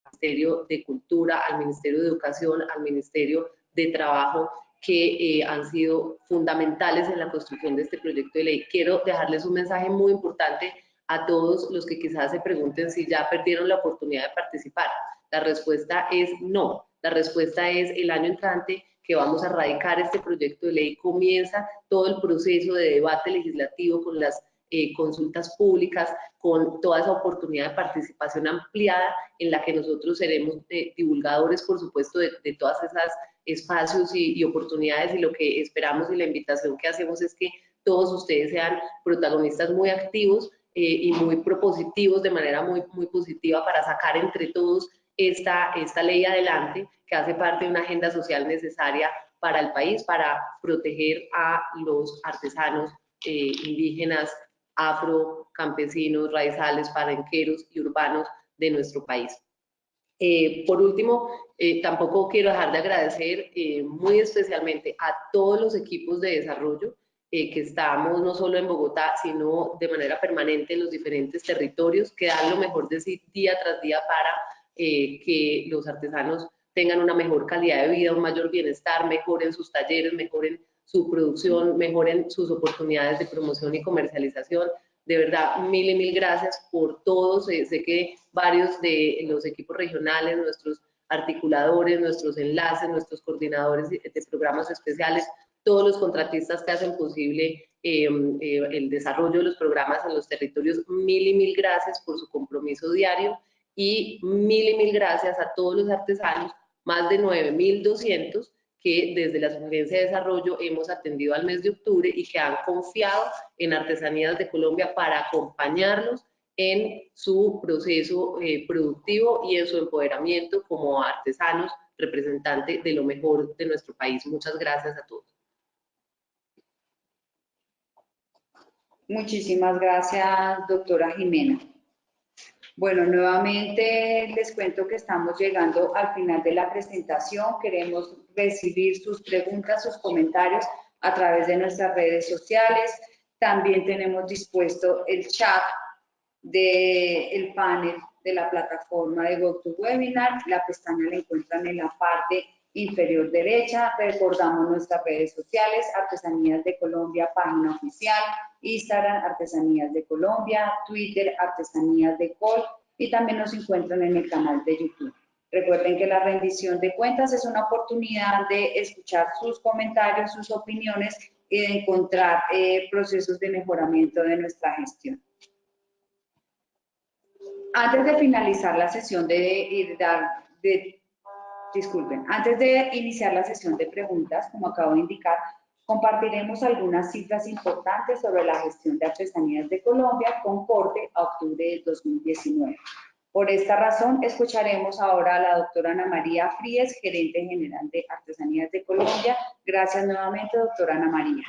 al Ministerio de Cultura, al Ministerio de Educación, al Ministerio de trabajo que eh, han sido fundamentales en la construcción de este proyecto de ley. Quiero dejarles un mensaje muy importante a todos los que quizás se pregunten si ya perdieron la oportunidad de participar. La respuesta es no. La respuesta es el año entrante que vamos a radicar este proyecto de ley. Comienza todo el proceso de debate legislativo con las eh, consultas públicas, con toda esa oportunidad de participación ampliada en la que nosotros seremos eh, divulgadores, por supuesto, de, de todas esas espacios y, oportunidades y lo que esperamos y la invitación que hacemos es que todos ustedes sean protagonistas muy activos eh, y muy propositivos de manera muy, positiva para sacar entre todos esta, esta ley adelante que hace parte de una agenda social necesaria para el país, para proteger a los artesanos eh, indígenas, afro, campesinos, raizales, parenqueros y urbanos de nuestro país. Eh, por último, eh, tampoco quiero dejar de agradecer eh, muy especialmente a todos los equipos de desarrollo que estamos no solo en Bogotá, sino de manera permanente en los diferentes territorios, que dan lo mejor de sí día tras día para que los artesanos tengan una mejor calidad de vida, un mayor bienestar, mejoren sus talleres, mejoren su producción, mejoren sus oportunidades de promoción y comercialización, de verdad, mil y mil gracias por todos. sé que varios de los equipos regionales, nuestros articuladores, nuestros enlaces, nuestros coordinadores de, programas especiales, todos los contratistas que hacen posible em, eh, el desarrollo de los programas en los territorios, mil y mil gracias por su compromiso diario y mil y mil gracias a todos los artesanos, más de 9.200 que desde la Sugerencia de Desarrollo hemos atendido al mes de octubre y que han confiado en Artesanías de Colombia para acompañarlos en su proceso eh, productivo y en su empoderamiento como artesanos, representantes de lo mejor de nuestro país. Muchas gracias a todos.
Muchísimas gracias, doctora Jimena. Bueno, nuevamente les cuento que estamos llegando al final de la presentación. Queremos recibir sus preguntas, sus comentarios a través de nuestras redes sociales. También tenemos dispuesto el chat del panel de la plataforma de GoToWebinar. La pestaña la encuentran en la parte inferior derecha. Recordamos nuestras redes sociales, Artesanías de Colombia, página oficial, Instagram, Artesanías de Colombia, Twitter, Artesanías de Col, y también nos encuentran en el canal de YouTube. Recuerden que la rendición de cuentas es una oportunidad de escuchar sus comentarios, sus opiniones y de encontrar eh, procesos de mejoramiento de nuestra gestión. Antes de finalizar la sesión de, de disculpen, antes de iniciar la sesión de preguntas, como acabo de indicar, Compartiremos algunas cifras importantes sobre la gestión de artesanías de Colombia con corte a octubre de 2019. Por esta razón, escucharemos ahora a la doctora Ana María Fríes, gerente general de Artesanías de Colombia. Gracias nuevamente, doctora Ana María.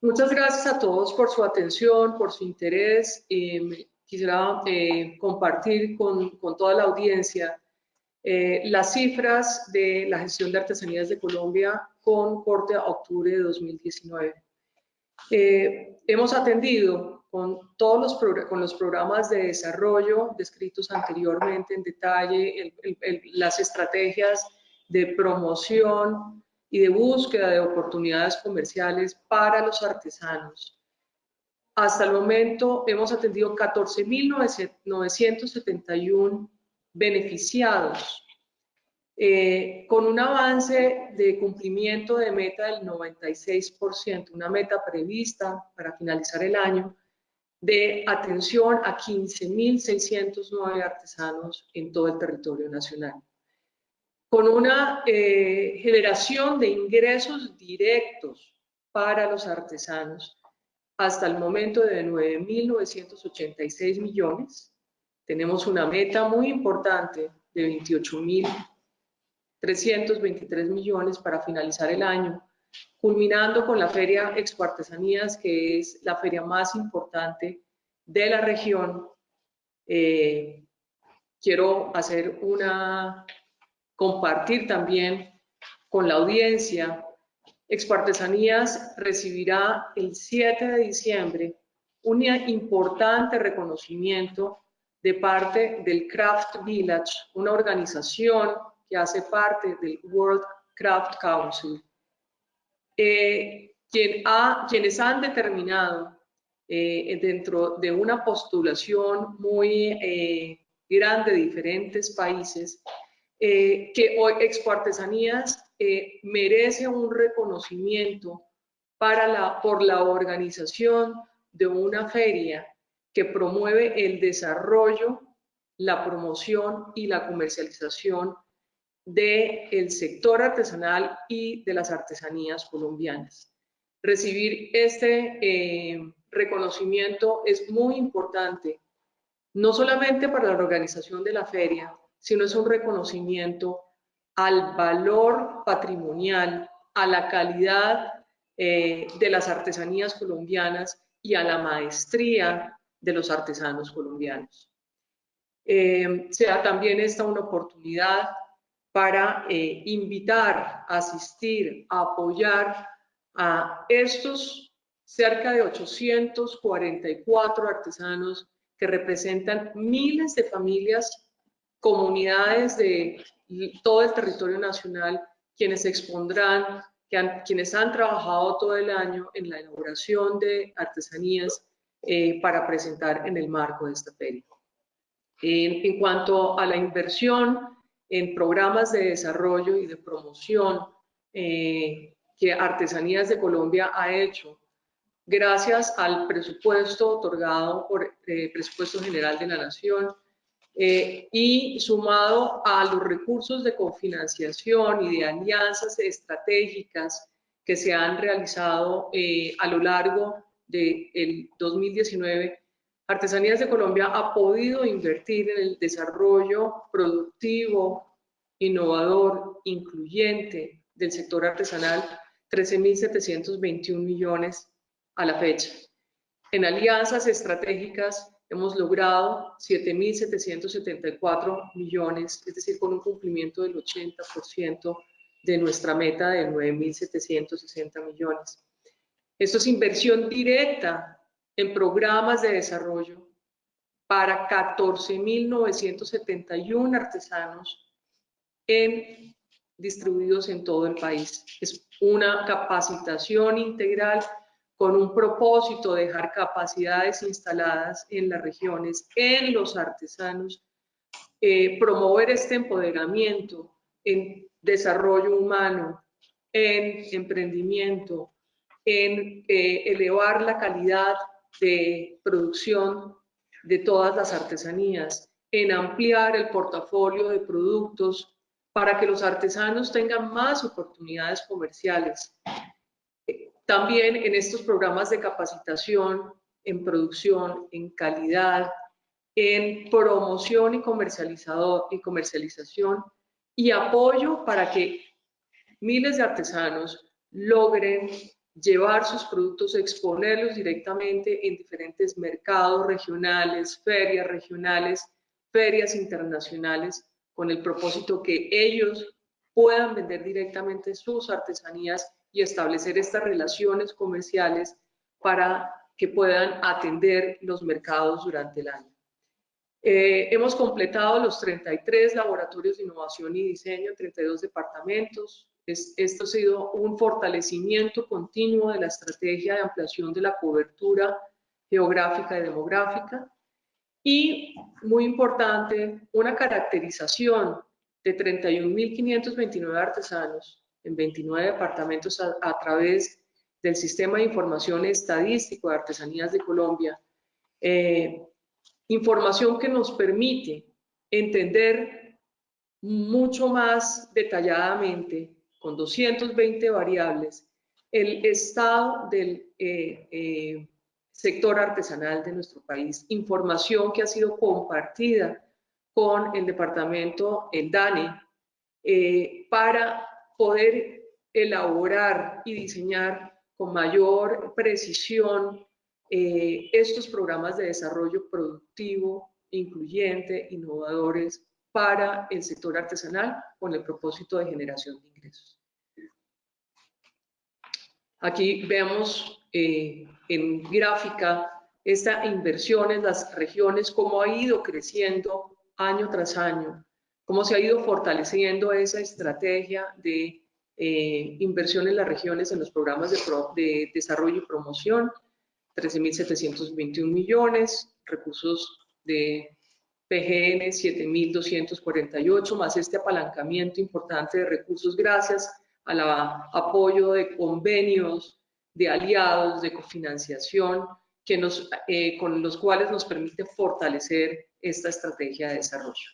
Muchas gracias a todos por su atención, por su interés. Eh, quisiera eh, compartir con, con, toda la audiencia eh, las cifras de la gestión de artesanías de Colombia con corte a octubre de 2019. hemos atendido con todos los, con los programas de desarrollo descritos anteriormente en detalle, las estrategias de promoción y de búsqueda de oportunidades comerciales para los artesanos. Hasta el momento hemos atendido 14.971 beneficiados, eh, con un avance de cumplimiento de meta del 96%, una meta prevista para finalizar el año de atención a 15.609 artesanos en todo el territorio nacional. Con una eh, generación de ingresos directos para los artesanos hasta el momento de 9.986 millones. Tenemos una meta muy importante de 28.323 millones para finalizar el año culminando con la Feria Expo Artesanías, que es la feria más importante de la región. Eh, quiero hacer una, compartir también con la audiencia. Expo Artesanías recibirá el 7 de diciembre un importante reconocimiento de parte del Craft Village, una organización que hace parte del World Craft Council eh, quienes han determinado eh, dentro de una postulación muy eh, grande de diferentes países que hoy Expo Artesanías merece un reconocimiento para la, por la organización de una feria que promueve el desarrollo, la promoción y la comercialización del sector artesanal y de las artesanías colombianas. Recibir este eh, reconocimiento es muy importante, no solamente para la organización de la feria, sino es un reconocimiento al valor patrimonial, a la calidad eh, de las artesanías colombianas y a la maestría de los artesanos colombianos. Eh, sea también esta una oportunidad para eh, invitar, asistir, apoyar a estos cerca de 844 artesanos que representan miles de familias, comunidades de todo el territorio nacional, quienes expondrán, quienes han trabajado todo el año en la elaboración de artesanías eh, para presentar en el marco de esta feria. en cuanto a la inversión, en programas de desarrollo y de promoción eh, que Artesanías de Colombia ha hecho gracias al presupuesto otorgado por el eh, Presupuesto General de la Nación eh, y sumado a los recursos de cofinanciación y de alianzas estratégicas que se han realizado a lo largo del 2019 Artesanías de Colombia ha podido invertir en el desarrollo productivo, innovador, incluyente del sector artesanal 13.721 millones a la fecha. En alianzas estratégicas hemos logrado 7.774 millones, es decir, con un cumplimiento del 80% de nuestra meta de 9.760 millones. Esto es inversión directa en programas de desarrollo para 14.971 artesanos distribuidos en todo el país. Es una capacitación integral con un propósito de dejar capacidades instaladas en las regiones, en los artesanos, eh, promover este empoderamiento en desarrollo humano, en emprendimiento, en eh, elevar la calidad de producción de todas las artesanías, en ampliar el portafolio de productos para que los artesanos tengan más oportunidades comerciales. también en estos programas de capacitación, en producción, en calidad, en promoción y, comercializado, y comercialización y apoyo para que miles de artesanos logren llevar sus productos, exponerlos directamente en diferentes mercados regionales, ferias regionales, ferias internacionales, con el propósito que ellos puedan vender directamente sus artesanías y establecer estas relaciones comerciales para que puedan atender los mercados durante el año. Eh, hemos completado los 33 laboratorios de innovación y diseño en 32 departamentos. Esto ha sido un fortalecimiento continuo de la estrategia de ampliación de la cobertura geográfica y demográfica. Y, muy importante, una caracterización de 31.529 artesanos en 29 departamentos a, a, través del Sistema de Información Estadístico de Artesanías de Colombia, eh, información que nos permite entender mucho más detalladamente, con 220 variables, el estado del eh, eh, sector artesanal de nuestro país, información que ha sido compartida con el departamento, el DANE, eh, para poder elaborar y diseñar con mayor precisión eh, estos programas de desarrollo productivo, incluyente, innovadores para el sector artesanal con el propósito de generación de ingresos. Aquí vemos eh, en gráfica esta inversión en las regiones, cómo ha ido creciendo año tras año, cómo se ha ido fortaleciendo esa estrategia de eh, inversión en las regiones en los programas de, de desarrollo y promoción, 13.721 millones, recursos de PGN 7.248, más este apalancamiento importante de recursos gracias al apoyo de convenios, de aliados, de cofinanciación, que nos, eh, con los cuales nos permite fortalecer esta estrategia de desarrollo.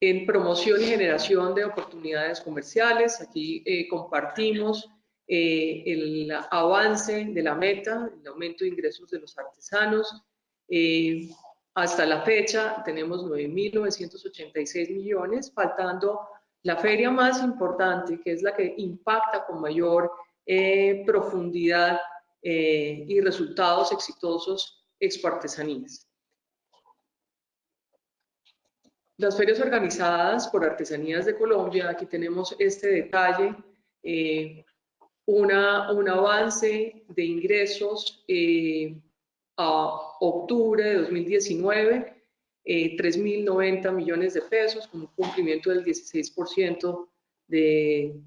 En promoción y generación de oportunidades comerciales, aquí eh, compartimos eh, el avance de la meta, el aumento de ingresos de los artesanos. Eh, hasta la fecha tenemos 9.986 millones, faltando la feria más importante, que es la que impacta con mayor eh, profundidad y resultados exitosos Expo Artesanías. Las ferias organizadas por Artesanías de Colombia, aquí tenemos este detalle, una, un avance de ingresos eh, a octubre de 2019, eh, 3.090 millones de pesos, con un cumplimiento del 16% de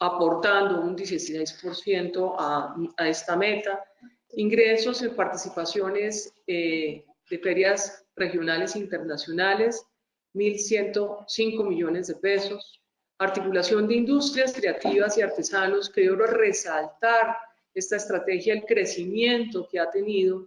aportando un 16% a, a, esta meta. Ingresos en participaciones eh, de ferias regionales e internacionales, 1.105 millones de pesos articulación de industrias creativas y artesanos, quiero resaltar esta estrategia, el crecimiento que ha tenido,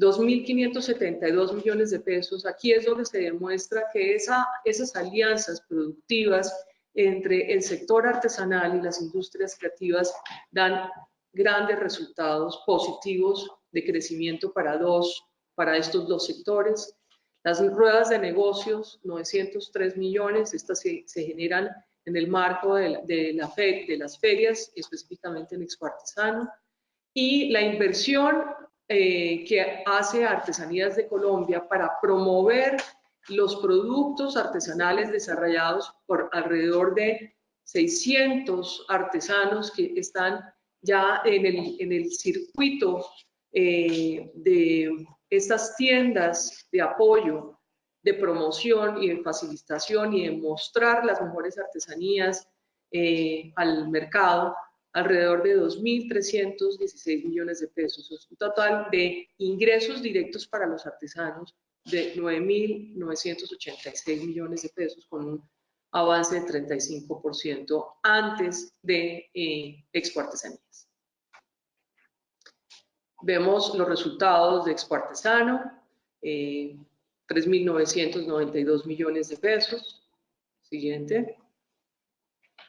2.572 millones de pesos. Aquí es donde se demuestra que esa, esas alianzas productivas entre el sector artesanal y las industrias creativas dan grandes resultados positivos de crecimiento para, dos, para estos dos sectores. Las ruedas de negocios, 903 millones, estas se, se generan en el marco de, la, de, la fe, de las ferias, específicamente en Expo Artesano, y la inversión eh, que hace Artesanías de Colombia para promover los productos artesanales desarrollados por alrededor de 600 artesanos que están ya en el, en el circuito eh, de estas tiendas de apoyo de promoción y de facilitación y de mostrar las mejores artesanías eh, al mercado, alrededor de 2.316 millones de pesos. Es un total de ingresos directos para los artesanos de 9.986 millones de pesos con un avance de 35% antes de eh, Artesanías. Vemos los resultados de Expo Artesano. Eh, 3.992 millones de pesos. Siguiente.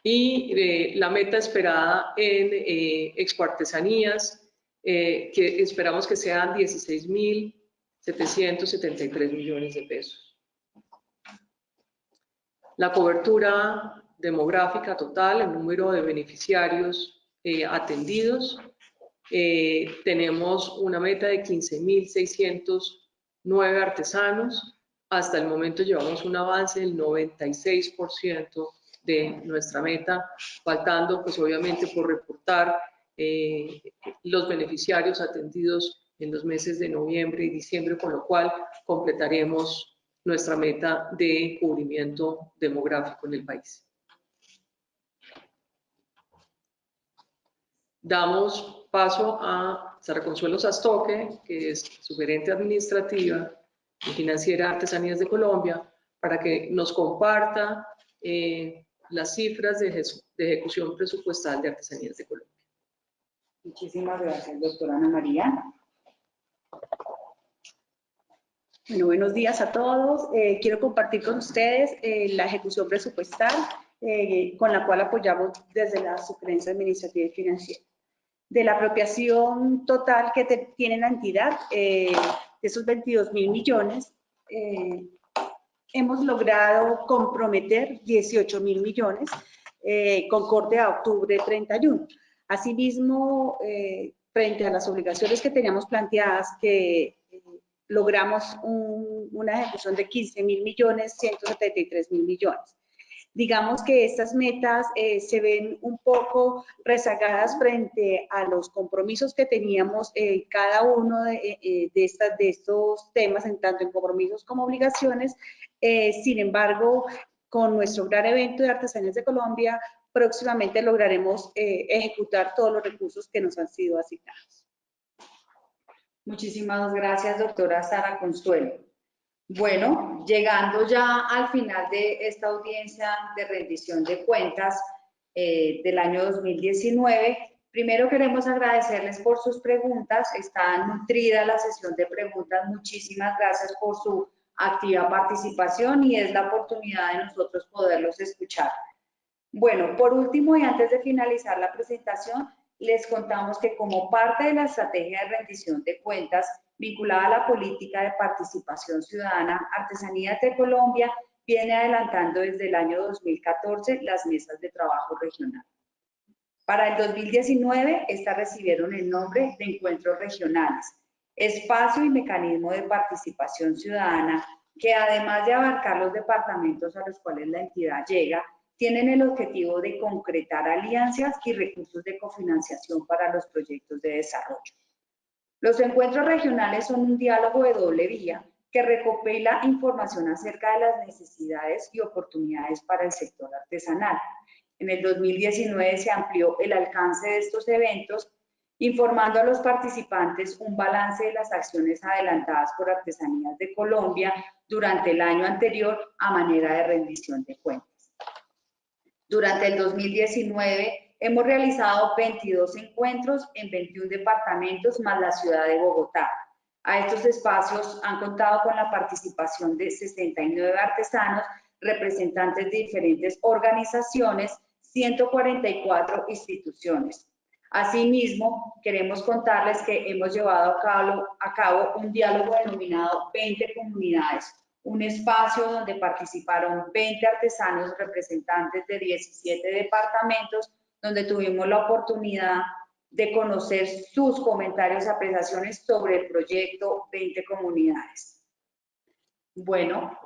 Y eh, la meta esperada en eh, Expo Artesanías, eh, que esperamos que sean 16.773 millones de pesos. La cobertura demográfica total, el número de beneficiarios eh, atendidos, tenemos una meta de 15.609 artesanos. Hasta el momento llevamos un avance del 96% de nuestra meta, faltando pues obviamente por reportar eh, los beneficiarios atendidos en los meses de noviembre y diciembre, con lo cual completaremos nuestra meta de cubrimiento demográfico en el país. Damos paso a Sara Consuelo Sastoque, que es su gerente administrativa y financiera Artesanías de Colombia, para que nos comparta eh, las cifras de, ejecución presupuestal de Artesanías de Colombia.
Muchísimas gracias, doctora Ana María.
Bueno, buenos días a todos. Eh, quiero compartir con ustedes eh, la ejecución presupuestal eh, con la cual apoyamos desde la Sugerencia Administrativa y Financiera. De la apropiación total que tiene la entidad, de esos 22 mil millones, hemos logrado comprometer 18 mil millones eh, con corte a octubre 31. Asimismo, eh, frente a las obligaciones que teníamos planteadas, que eh, logramos una ejecución de 15 mil millones, 173 mil millones. Digamos que estas metas se ven un poco rezagadas frente a los compromisos que teníamos cada uno de, estas, de estos temas, en tanto en compromisos como obligaciones, eh, sin embargo, con nuestro gran evento de Artesanías de Colombia, próximamente lograremos eh, ejecutar todos los recursos que nos han sido asignados.
Muchísimas gracias, doctora Sara Consuelo. Bueno, llegando ya al final de esta audiencia de rendición de cuentas eh, del año 2019, primero queremos agradecerles por sus preguntas. Está nutrida la sesión de preguntas. Muchísimas gracias por su activa participación y es la oportunidad de nosotros poderlos escuchar. Bueno, por último y antes de finalizar la presentación, les contamos que como parte de la estrategia de rendición de cuentas vinculada a la política de participación ciudadana, Artesanías de Colombia viene adelantando desde el año 2014 las mesas de trabajo regional. Para el 2019, estas recibieron el nombre de encuentros regionales, espacio y mecanismo de participación ciudadana que además de abarcar los departamentos a los cuales la entidad llega, tienen el objetivo de concretar alianzas y recursos de cofinanciación para los proyectos de desarrollo. Los encuentros regionales son un diálogo de doble vía que recopila información acerca de las necesidades y oportunidades para el sector artesanal. En el 2019 se amplió el alcance de estos eventos informando a los participantes un balance de las acciones adelantadas por Artesanías de Colombia durante el año anterior a manera de rendición de cuentas. Durante el 2019 hemos realizado 22 encuentros en 21 departamentos más la ciudad de Bogotá. A estos espacios han contado con la participación de 69 artesanos, representantes de diferentes organizaciones, 144 instituciones. Asimismo, queremos contarles que hemos llevado a cabo, un diálogo denominado 20 comunidades, un espacio donde participaron 20 artesanos representantes de 17 departamentos, donde tuvimos la oportunidad de conocer sus comentarios y apreciaciones sobre el proyecto 20 comunidades. Bueno,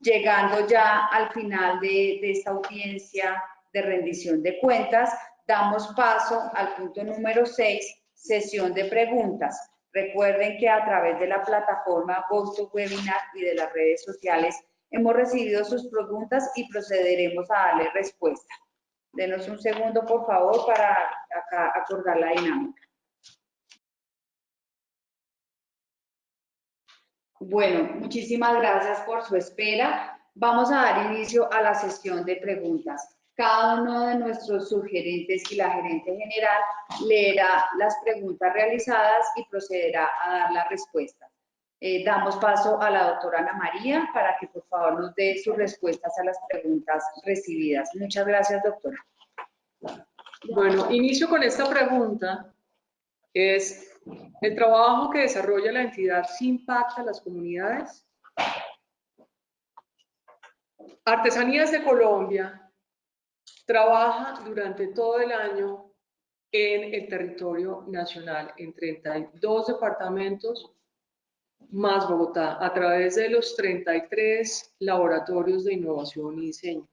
llegando ya al final de, esta audiencia de rendición de cuentas, damos paso al punto número 6, sesión de preguntas. Recuerden que a través de la plataforma GoToWebinar y de las redes sociales hemos recibido sus preguntas y procederemos a darle respuesta. Denos un segundo, por favor, para acá acordar la dinámica. Bueno, muchísimas gracias por su espera. Vamos a dar inicio a la sesión de preguntas. Cada uno de nuestros sugerentes y la gerente general leerá las preguntas realizadas y procederá a dar la respuesta. Eh, damos paso a la doctora Ana María para que por favor nos dé sus respuestas a las preguntas recibidas. Muchas gracias, doctora.
Bueno, inicio con esta pregunta. Es, ¿el trabajo que desarrolla la entidad sí impacta a las comunidades? Artesanías de Colombia trabaja durante todo el año en el territorio nacional, en 32 departamentos más Bogotá, a través de los 33 laboratorios de innovación y diseño.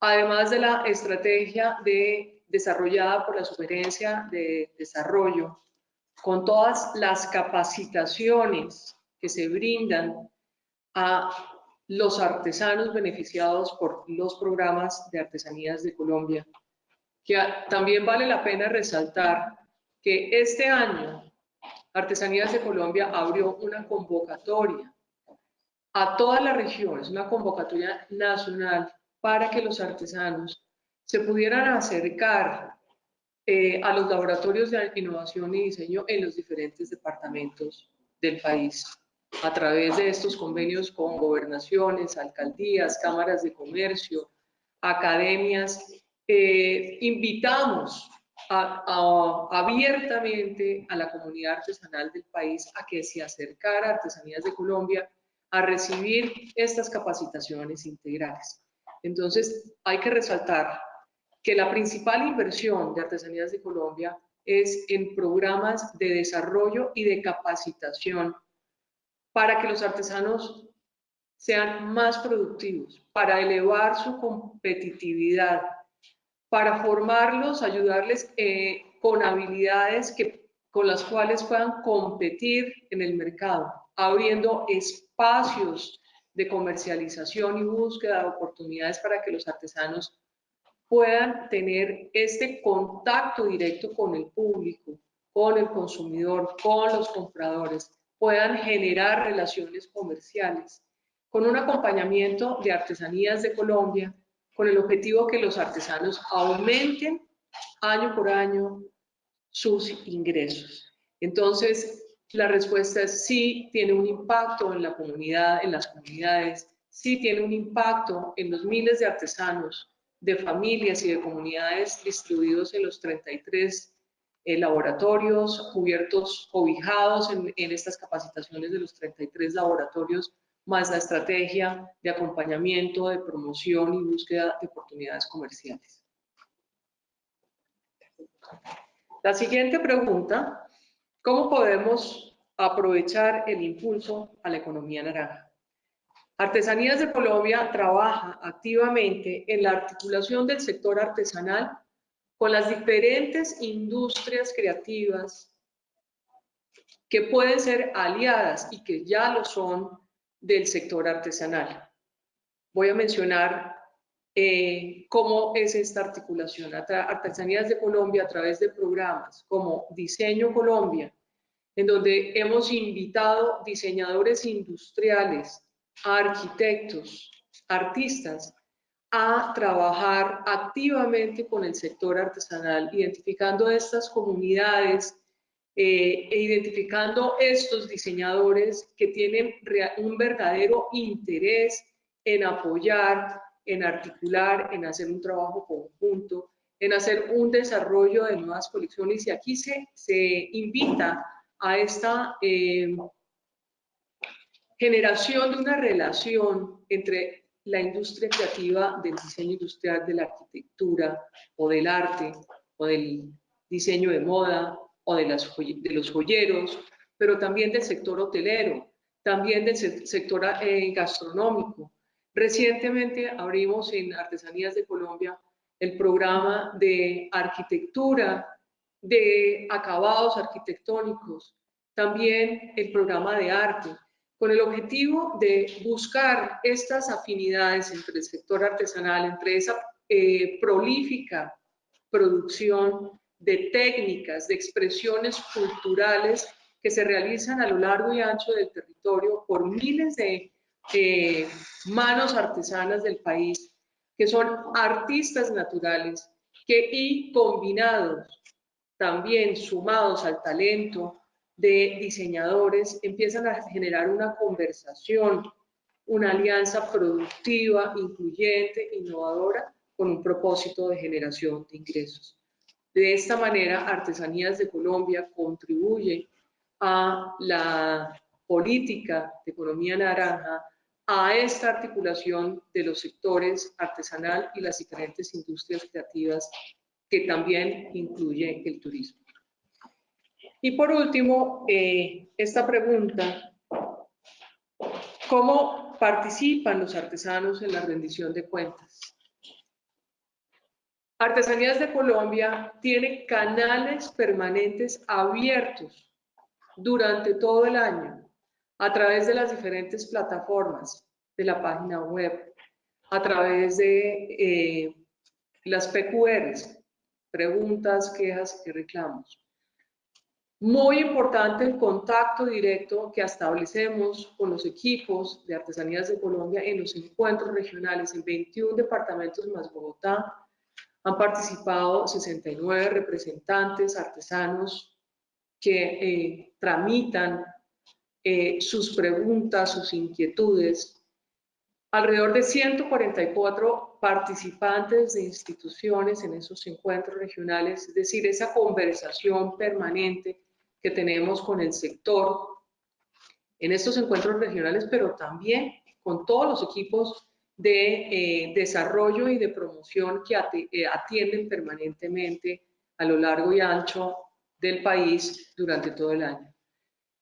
Además de la estrategia de, desarrollada por la Sugerencia de Desarrollo, con todas las capacitaciones que se brindan a los artesanos beneficiados por los programas de artesanías de Colombia, que también vale la pena resaltar que este año Artesanías de Colombia abrió una convocatoria a toda la región, es una convocatoria nacional para que los artesanos se pudieran acercar eh, a los laboratorios de innovación y diseño en los diferentes departamentos del país a través de estos convenios con gobernaciones, alcaldías, cámaras de comercio, academias. Eh, invitamos abiertamente a la comunidad artesanal del país a que se acercara a Artesanías de Colombia a recibir estas capacitaciones integrales. Entonces, hay que resaltar que la principal inversión de Artesanías de Colombia es en programas de desarrollo y de capacitación para que los artesanos sean más productivos, para elevar su competitividad, para formarlos, ayudarles eh, con habilidades que, con las cuales puedan competir en el mercado, abriendo espacios de comercialización y búsqueda de oportunidades para que los artesanos puedan tener este contacto directo con el público, con el consumidor, con los compradores, puedan generar relaciones comerciales, con un acompañamiento de Artesanías de Colombia, con el objetivo que los artesanos aumenten año por año sus ingresos. Entonces, la respuesta es sí, tiene un impacto en la comunidad, en las comunidades, sí tiene un impacto en los miles de artesanos, de familias y de comunidades distribuidos en los 33 eh, laboratorios, cubiertos, cobijados en, en estas capacitaciones de los 33 laboratorios más la estrategia de acompañamiento, de promoción y búsqueda de oportunidades comerciales. La siguiente pregunta, ¿cómo podemos aprovechar el impulso a la economía naranja? Artesanías de Colombia trabaja activamente en la articulación del sector artesanal con las diferentes industrias creativas que pueden ser aliadas y que ya lo son del sector artesanal. Voy a mencionar eh, cómo es esta articulación. Artesanías de Colombia a través de programas como Diseño Colombia, en donde hemos invitado diseñadores industriales, arquitectos, artistas, a trabajar activamente con el sector artesanal, identificando estas comunidades eh, e identificando estos diseñadores que tienen un verdadero interés en apoyar, en articular, en hacer un trabajo conjunto, en hacer un desarrollo de nuevas colecciones. Y aquí se, se invita a esta eh, generación de una relación entre la industria creativa del diseño industrial, de la arquitectura o del arte o del diseño de moda o de, los joyeros, pero también del sector hotelero, también del sector eh, gastronómico. Recientemente abrimos en Artesanías de Colombia el programa de arquitectura, de acabados arquitectónicos, también el programa de arte, con el objetivo de buscar estas afinidades entre el sector artesanal, entre esa eh, prolífica producción de técnicas, de expresiones culturales que se realizan a lo largo y ancho del territorio por miles de manos artesanas del país, que son artistas naturales, que y combinados, también sumados al talento de diseñadores, empiezan a generar una conversación, una alianza productiva, incluyente, innovadora con un propósito de generación de ingresos. De esta manera, Artesanías de Colombia contribuye a la política de economía naranja, a esta articulación de los sectores artesanal y las diferentes industrias creativas que también incluye el turismo. Y por último, eh, esta pregunta, ¿cómo participan los artesanos en la rendición de cuentas? Artesanías de Colombia tiene canales permanentes abiertos durante todo el año a través de las diferentes plataformas de la página web, a través de eh, las PQRs, preguntas, quejas y reclamos. Muy importante el contacto directo que establecemos con los equipos de Artesanías de Colombia en los encuentros regionales en 21 departamentos más Bogotá. Han participado 69 representantes artesanos que eh, tramitan eh, sus preguntas, sus inquietudes. Alrededor de 144 participantes de instituciones en esos encuentros regionales, es decir, esa conversación permanente que tenemos con el sector en estos encuentros regionales, pero también con todos los equipos de eh, desarrollo y de promoción que eh, atienden permanentemente a lo largo y ancho del país durante todo el año.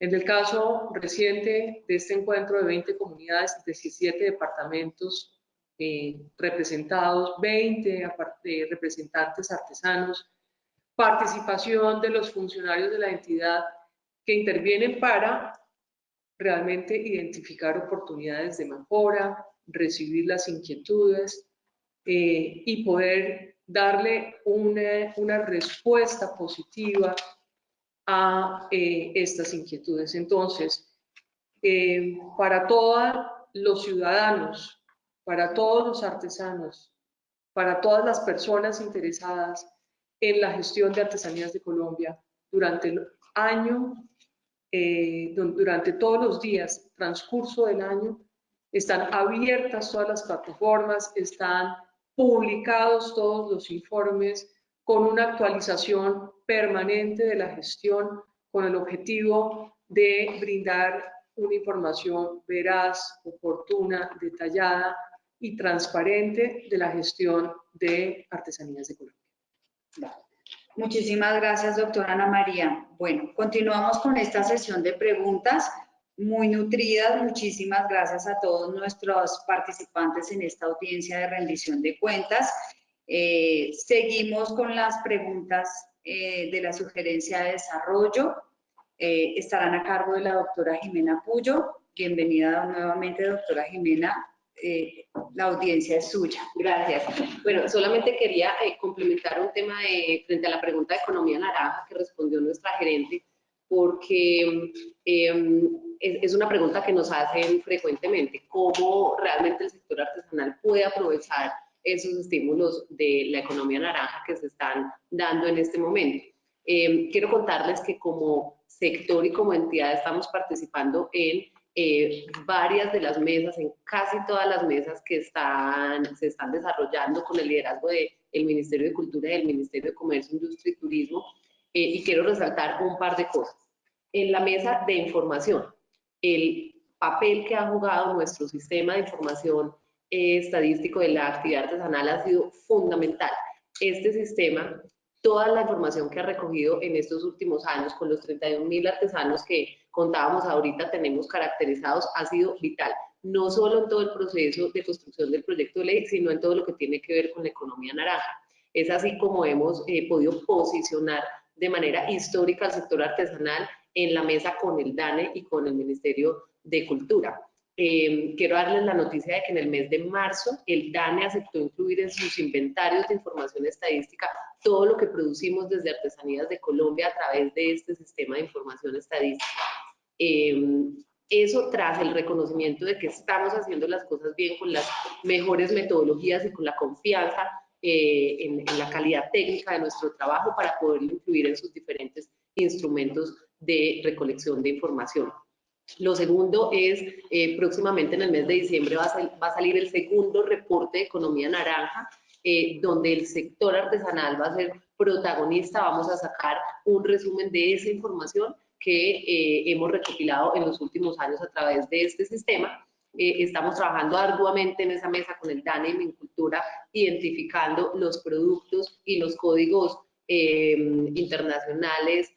En el caso reciente de este encuentro de 20 comunidades, 17 departamentos eh, representados, 20 eh, representantes artesanos, participación de los funcionarios de la entidad que intervienen para realmente identificar oportunidades de mejora, recibir las inquietudes eh, y poder darle una, una respuesta positiva a eh, estas inquietudes. Entonces, eh, para todos los ciudadanos, para todos los artesanos, para todas las personas interesadas en la gestión de artesanías de Colombia durante el año, eh, durante todos los días, transcurso del año, están abiertas todas las plataformas, están publicados todos los informes con una actualización permanente de la gestión con el objetivo de brindar una información veraz, oportuna, detallada y transparente de la gestión de artesanías de Colombia.
Muchísimas gracias, doctora Ana María. Bueno, continuamos con esta sesión de preguntas muy nutridas. Muchísimas gracias a todos nuestros participantes en esta audiencia de rendición de cuentas. Eh, seguimos con las preguntas eh, de la sugerencia de desarrollo. Eh, estarán a cargo de la doctora Jimena Puyo. Bienvenida nuevamente, doctora Jimena. La audiencia es suya.
Gracias. Bueno, solamente quería complementar un tema de, frente a la pregunta de economía naranja que respondió nuestra gerente, porque em, es, es, una pregunta que nos hacen frecuentemente, cómo realmente el sector artesanal puede aprovechar esos estímulos de la economía naranja que se están dando en este momento. Eh, quiero contarles que como sector y como entidad estamos participando en eh, varias de las mesas, en casi todas las mesas que están, se están desarrollando con el liderazgo del Ministerio de Cultura y del Ministerio de Comercio, Industria y Turismo. Eh, y quiero resaltar un par de cosas. En la mesa de información, el papel que ha jugado nuestro sistema de información estadístico de la actividad artesanal ha sido fundamental. Este sistema, toda la información que ha recogido en estos últimos años con los 31 mil artesanos que contábamos ahorita tenemos caracterizados, ha sido vital. No solo en todo el proceso de construcción del proyecto de ley, sino en todo lo que tiene que ver con la economía naranja. Es así como hemos eh, podido posicionar de manera histórica al sector artesanal en la mesa con el DANE y con el Ministerio de Cultura. Em, quiero darles la noticia de que en el mes de marzo el DANE aceptó incluir en sus inventarios de información estadística todo lo que producimos desde Artesanías de Colombia a través de este sistema de información estadística. Em, eso tras el reconocimiento de que estamos haciendo las cosas bien con las mejores metodologías y con la confianza eh, en, en, la calidad técnica de nuestro trabajo para poder incluir en sus diferentes instrumentos de recolección de información. Lo segundo es, eh, próximamente en el mes de diciembre va a, salir el segundo reporte de economía naranja eh, donde el sector artesanal va a ser protagonista. Vamos a sacar un resumen de esa información que eh, hemos recopilado en los últimos años a través de este sistema. Eh, estamos trabajando arduamente en esa mesa con el DANE y Cultura, identificando los productos y los códigos internacionales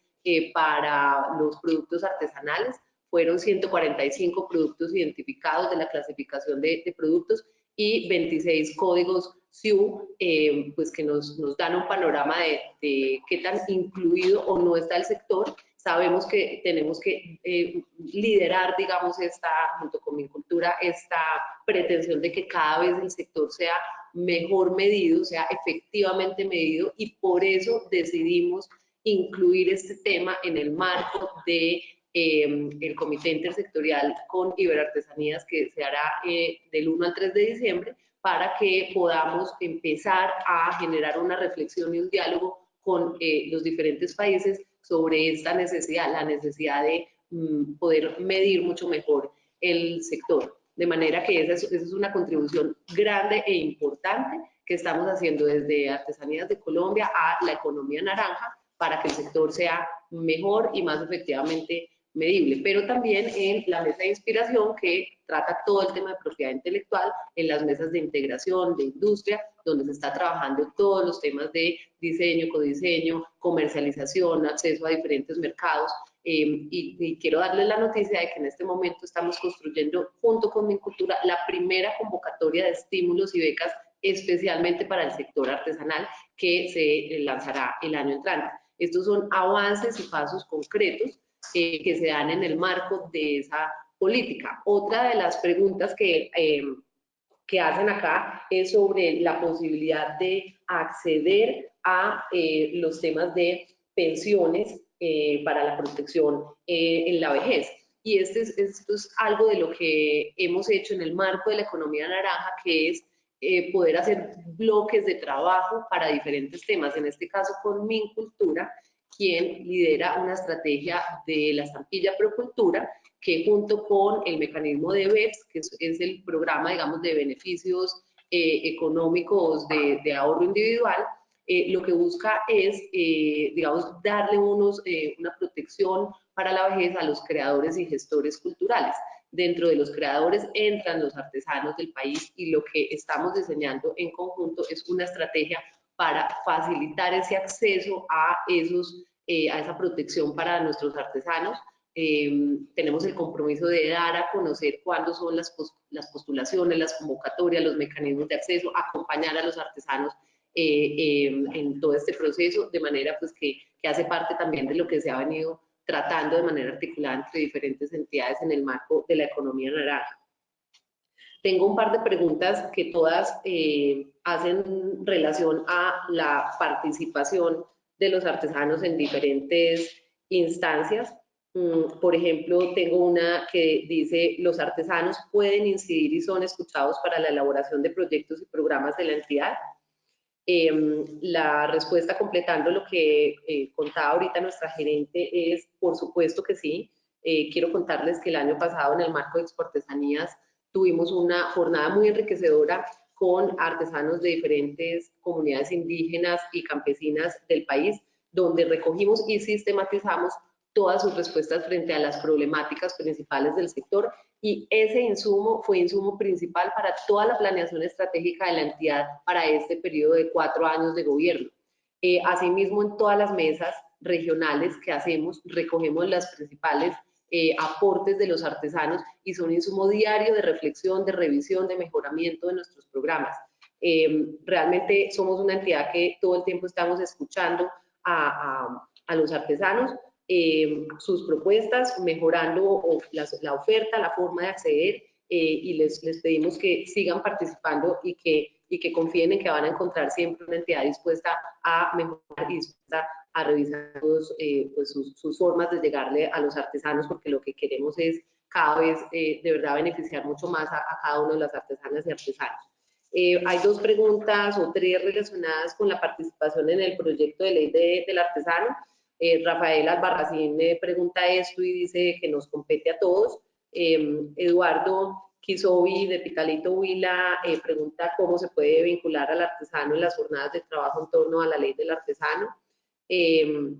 para los productos artesanales. Fueron 145 productos identificados de la clasificación de, de productos y 26 códigos SIU, eh, pues que nos, nos, dan un panorama de, qué tan incluido o no está el sector. Sabemos que tenemos que eh, liderar, digamos, esta, junto con mi cultura, esta pretensión de que cada vez el sector sea mejor medido, sea efectivamente medido y por eso decidimos incluir este tema en el marco de eh, el Comité Intersectorial con Iberartesanías que se hará eh, del 1 al 3 de diciembre para que podamos empezar a generar una reflexión y un diálogo con eh, los diferentes países sobre esta necesidad, la necesidad de mm, poder medir mucho mejor el sector. De manera que esa es, esa es una contribución grande e importante que estamos haciendo desde Artesanías de Colombia a la economía naranja para que el sector sea mejor y más efectivamente medible, pero también en la mesa de inspiración que trata todo el tema de propiedad intelectual, en las mesas de integración, de industria, donde se está trabajando todos los temas de diseño, codiseño, comercialización, acceso a diferentes mercados. Eh, y, quiero darles la noticia de que en este momento estamos construyendo, junto con Mincultura, la primera convocatoria de estímulos y becas especialmente para el sector artesanal que se lanzará el año entrante. Estos son avances y pasos concretos eh, que se dan en el marco de esa política. Otra de las preguntas que, eh, que hacen acá es sobre la posibilidad de acceder a eh, los temas de pensiones para la protección en la vejez. Y este es, esto es algo de lo que hemos hecho en el marco de la economía naranja, que es poder hacer bloques de trabajo para diferentes temas, en este caso con Mincultura, quien lidera una estrategia de la estampilla Procultura, que junto con el mecanismo de BEPS, que es, el programa, digamos, de beneficios eh, económicos de, ahorro individual, eh, lo que busca es, eh, digamos, darle unos, una protección para la vejez a los creadores y gestores culturales. Dentro de los creadores entran los artesanos del país y lo que estamos diseñando en conjunto es una estrategia para facilitar ese acceso a esos eh, a esa protección para nuestros artesanos. Em, tenemos el compromiso de dar a conocer cuándo son las, las postulaciones, las convocatorias, los mecanismos de acceso, acompañar a los artesanos eh, em, en todo este proceso, de manera pues que, que, hace parte también de lo que se ha venido tratando de manera articulada entre diferentes entidades en el marco de la economía naranja. Tengo un par de preguntas que todas eh, hacen relación a la participación de los artesanos en diferentes instancias. Mm, por ejemplo, tengo una que dice, los artesanos pueden incidir y son escuchados para la elaboración de proyectos y programas de la entidad. Em, la respuesta completando lo que eh, contaba ahorita nuestra gerente es, por supuesto que sí. Eh, quiero contarles que el año pasado en el marco de Exportesanías tuvimos una jornada muy enriquecedora con artesanos de diferentes comunidades indígenas y campesinas del país, donde recogimos y sistematizamos todas sus respuestas frente a las problemáticas principales del sector y ese insumo fue insumo principal para toda la planeación estratégica de la entidad para este periodo de cuatro años de gobierno. Eh, asimismo, en todas las mesas regionales que hacemos, recogemos las principales eh, aportes de los artesanos y son insumo diario de reflexión, de revisión, de mejoramiento de nuestros programas. Em, realmente somos una entidad que todo el tiempo estamos escuchando a, los artesanos, em, sus propuestas, mejorando la oferta, la forma de acceder eh, y les, les, pedimos que sigan participando y que, y que confíen en que van a encontrar siempre una entidad dispuesta a mejorar y dispuesta a revisar eh, pues sus, formas de llegarle a los artesanos, porque lo que queremos es cada vez eh, de verdad beneficiar mucho más a, cada uno de las artesanas y artesanos. Eh, hay dos preguntas o tres relacionadas con la participación en el proyecto de ley del artesano. Rafael Albarracín me pregunta esto y dice que nos compete a todos. Eduardo Kisobi de Pitalito Huila eh, pregunta cómo se puede vincular al artesano en las jornadas de trabajo en torno a la ley del artesano. Em,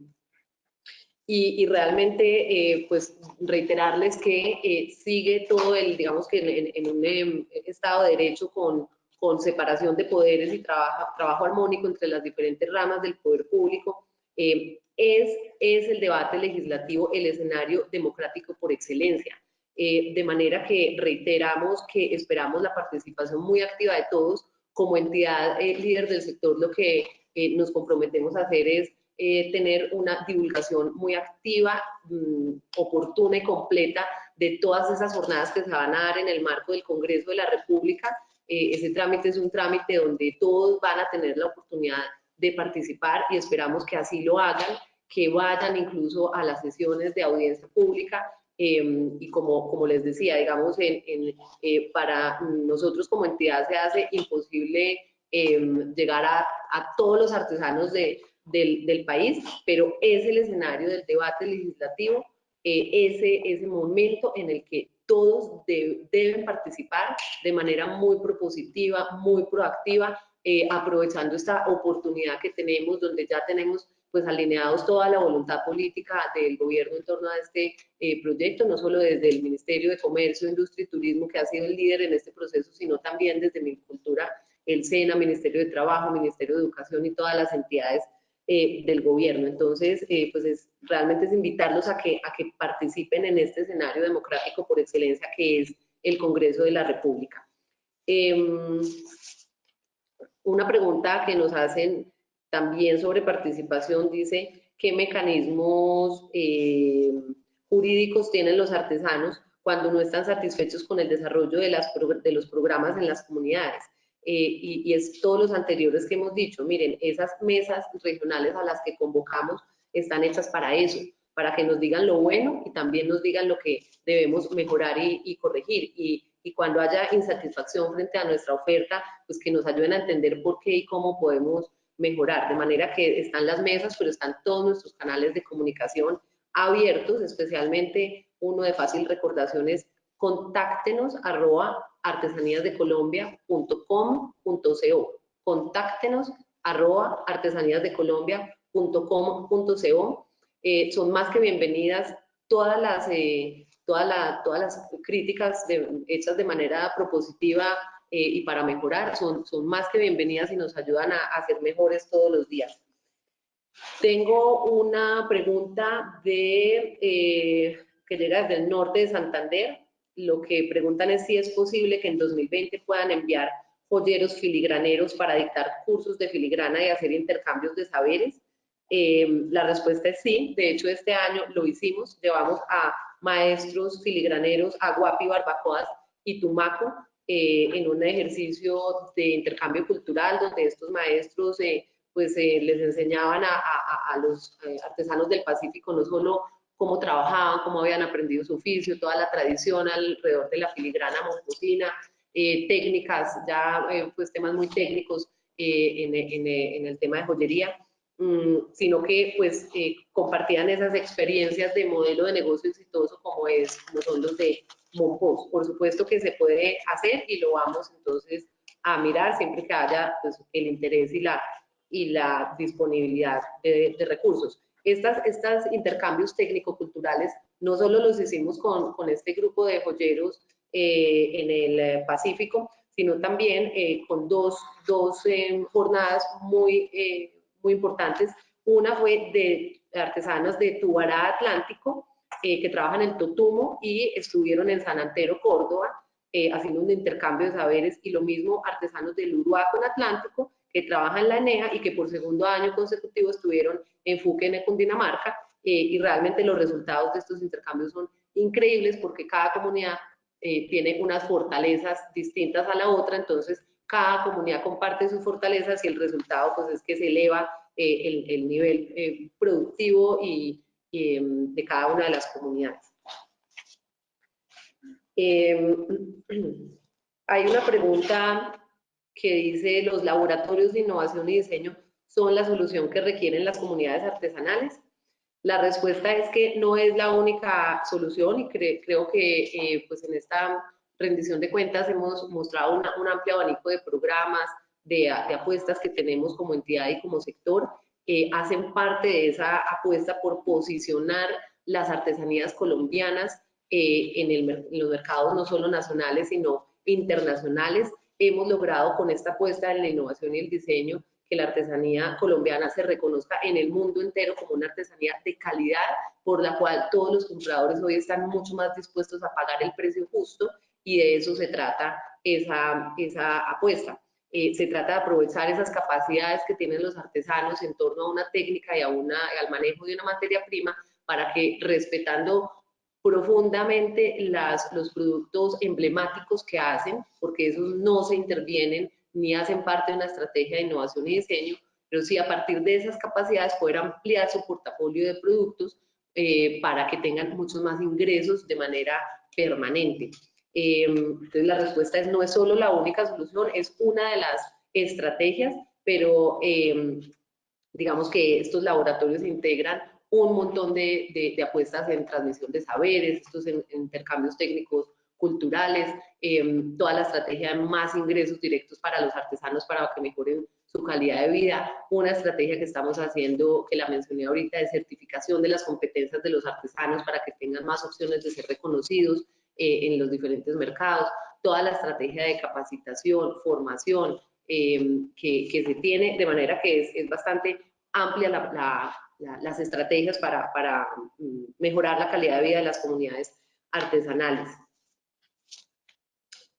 y, realmente, eh, pues, reiterarles que eh, sigue todo el, digamos que en, un em, Estado de Derecho con, con separación de poderes y trabajo, trabajo armónico entre las diferentes ramas del poder público, em, es, es el debate legislativo el escenario democrático por excelencia. Eh, de manera que reiteramos que esperamos la participación muy activa de todos. Como entidad eh, líder del sector, lo que eh, nos comprometemos a hacer es tener una divulgación muy activa, mm, oportuna y completa de todas esas jornadas que se van a dar en el marco del Congreso de la República. ese trámite es un trámite donde todos van a tener la oportunidad de participar y esperamos que así lo hagan, que vayan incluso a las sesiones de audiencia pública Em, y como, como les decía, digamos, en, eh, para nosotros como entidad se hace imposible em, llegar a, a, todos los artesanos de, del, del, país, pero es el escenario del debate legislativo, eh, ese, ese momento en el que todos deben participar de manera muy propositiva, muy proactiva, eh, aprovechando esta oportunidad que tenemos, donde ya tenemos pues alineados toda la voluntad política del gobierno en torno a este eh, proyecto, no solo desde el Ministerio de Comercio, Industria y Turismo, que ha sido el líder en este proceso, sino también desde cultura, el SENA, Ministerio de Trabajo, Ministerio de Educación y todas las entidades eh, del gobierno. Entonces, eh, pues es, realmente es invitarlos a que, a que participen en este escenario democrático por excelencia que es el Congreso de la República. Em, una pregunta que nos hacen también sobre participación dice qué mecanismos eh, jurídicos tienen los artesanos cuando no están satisfechos con el desarrollo de, las, de los programas en las comunidades. Eh, y, es todos los anteriores que hemos dicho, miren, esas mesas regionales a las que convocamos están hechas para eso, para que nos digan lo bueno y también nos digan lo que debemos mejorar y, corregir. Y, y, cuando haya insatisfacción frente a nuestra oferta, pues que nos ayuden a entender por qué y cómo podemos mejorar, de manera que están las mesas, pero están todos nuestros canales de comunicación abiertos, especialmente uno de fácil recordación es contáctenos arroba artesaníasdecolombia.com.co contáctenos arroba artesaníasdecolombia.com.co eh, son más que bienvenidas todas las, eh, todas, todas las críticas hechas de manera propositiva eh, y para mejorar son, son más que bienvenidas y nos ayudan a, hacer mejores todos los días. Tengo una pregunta de, que llega desde el norte de Santander. Lo que preguntan es si es posible que en 2020 puedan enviar joyeros filigraneros para dictar cursos de filigrana y hacer intercambios de saberes. Eh, la respuesta es sí. De hecho, este año lo hicimos. Llevamos a maestros filigraneros a Guapi, Barbacoas y Tumaco eh, en un ejercicio de intercambio cultural donde estos maestros eh, pues eh, les enseñaban a, a, los artesanos del Pacífico no solo cómo trabajaban, cómo habían aprendido su oficio, toda la tradición alrededor de la filigrana moncosina, técnicas, ya pues temas muy técnicos en, en, en, el tema de joyería, mm, sino que pues compartían esas experiencias de modelo de negocio exitoso como, es, como son los de por supuesto que se puede hacer y lo vamos entonces a mirar siempre que haya pues, el interés y la, y la disponibilidad de, recursos. Estos intercambios técnico-culturales no solo los hicimos con, con este grupo de joyeros eh, en el eh, Pacífico, sino también eh, con dos, dos jornadas muy, muy importantes. Una fue de artesanas de Tubará Atlántico, eh, que trabajan en Totumo y estuvieron en San Antero, Córdoba, eh, haciendo un intercambio de saberes y lo mismo artesanos del Uruguaco en Atlántico que trabajan en la ENEA y que por segundo año consecutivo estuvieron en Fuquene, Cundinamarca eh, y realmente los resultados de estos intercambios son increíbles porque cada comunidad tiene unas fortalezas distintas a la otra, entonces cada comunidad comparte sus fortalezas y el resultado pues es que se eleva el, el, nivel productivo y, Em, de cada una de las comunidades. Em, [CLEARS THROAT] hay una pregunta que dice, ¿los laboratorios de innovación y diseño son la solución que requieren las comunidades artesanales? La respuesta es que no es la única solución y creo que eh, pues en esta rendición de cuentas hemos mostrado un amplio abanico de programas, de, apuestas que tenemos como entidad y como sector, que hacen parte de esa apuesta por posicionar las artesanías colombianas eh, en los mercados no solo nacionales, sino internacionales. Hemos logrado con esta apuesta en la innovación y el diseño que la artesanía colombiana se reconozca en el mundo entero como una artesanía de calidad, por la cual todos los compradores hoy están mucho más dispuestos a pagar el precio justo y de eso se trata esa, esa apuesta. Eh, se trata de aprovechar esas capacidades que tienen los artesanos en torno a una técnica y a una, al manejo de una materia prima para que respetando profundamente las, los productos emblemáticos que hacen, porque esos no se intervienen ni hacen parte de una estrategia de innovación y diseño, pero sí a partir de esas capacidades poder ampliar su portafolio de productos eh, para que tengan muchos más ingresos de manera permanente. Eh, entonces la respuesta es no es solo la única solución, es una de las estrategias, pero eh, digamos que estos laboratorios integran un montón de, de, apuestas en transmisión de saberes, estos intercambios técnicos culturales, em, toda la estrategia de más ingresos directos para los artesanos para que mejoren su calidad de vida, una estrategia que estamos haciendo, que la mencioné ahorita, de certificación de las competencias de los artesanos para que tengan más opciones de ser reconocidos eh, en los diferentes mercados, toda la estrategia de capacitación, formación em, que, que, se tiene, de manera que es, es bastante amplia la, la, las estrategias para, para mm, mejorar la calidad de vida de las comunidades artesanales.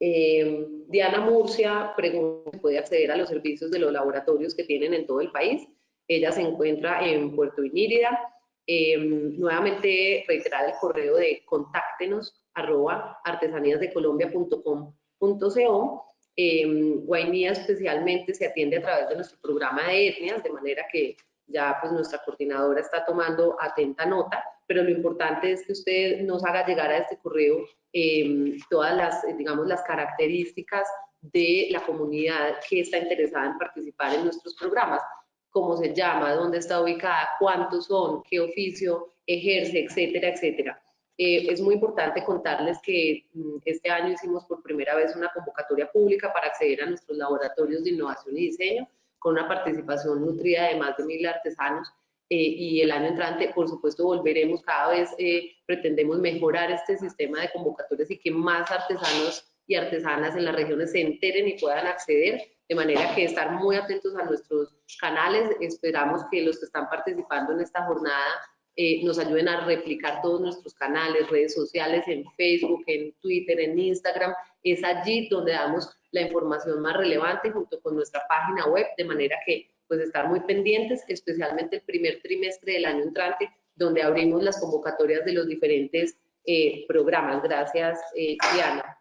Eh, Diana Murcia pregunta puede acceder a los servicios de los laboratorios que tienen en todo el país. Ella se encuentra en Puerto Inírida. Eh, nuevamente reiterar el correo de contáctenos arroba artesaníasdecolombia.com.co. Eh, Guainía especialmente se atiende a través de nuestro programa de etnias, de manera que ya pues nuestra coordinadora está tomando atenta nota, pero lo importante es que usted nos haga llegar a este correo em, todas las, digamos, las características de la comunidad que está interesada en participar en nuestros programas, cómo se llama, dónde está ubicada, cuántos son, qué oficio ejerce, etcétera, etcétera. Eh, es muy importante contarles que mm, este año hicimos por primera vez una convocatoria pública para acceder a nuestros laboratorios de innovación y diseño con una participación nutrida de más de mil artesanos eh, y el año entrante, por supuesto, volveremos cada vez, eh, pretendemos mejorar este sistema de convocatorias y que más artesanos y artesanas en las regiones se enteren y puedan acceder, de manera que estar muy atentos a nuestros canales. Esperamos que los que están participando en esta jornada eh, nos ayuden a replicar todos nuestros canales, redes sociales, en Facebook, en Twitter, en Instagram. Es allí donde damos la información más relevante junto con nuestra página web, de manera que pues estar muy pendientes, especialmente el primer trimestre del año entrante, donde abrimos las convocatorias de los diferentes eh, programas. Gracias, eh, Diana.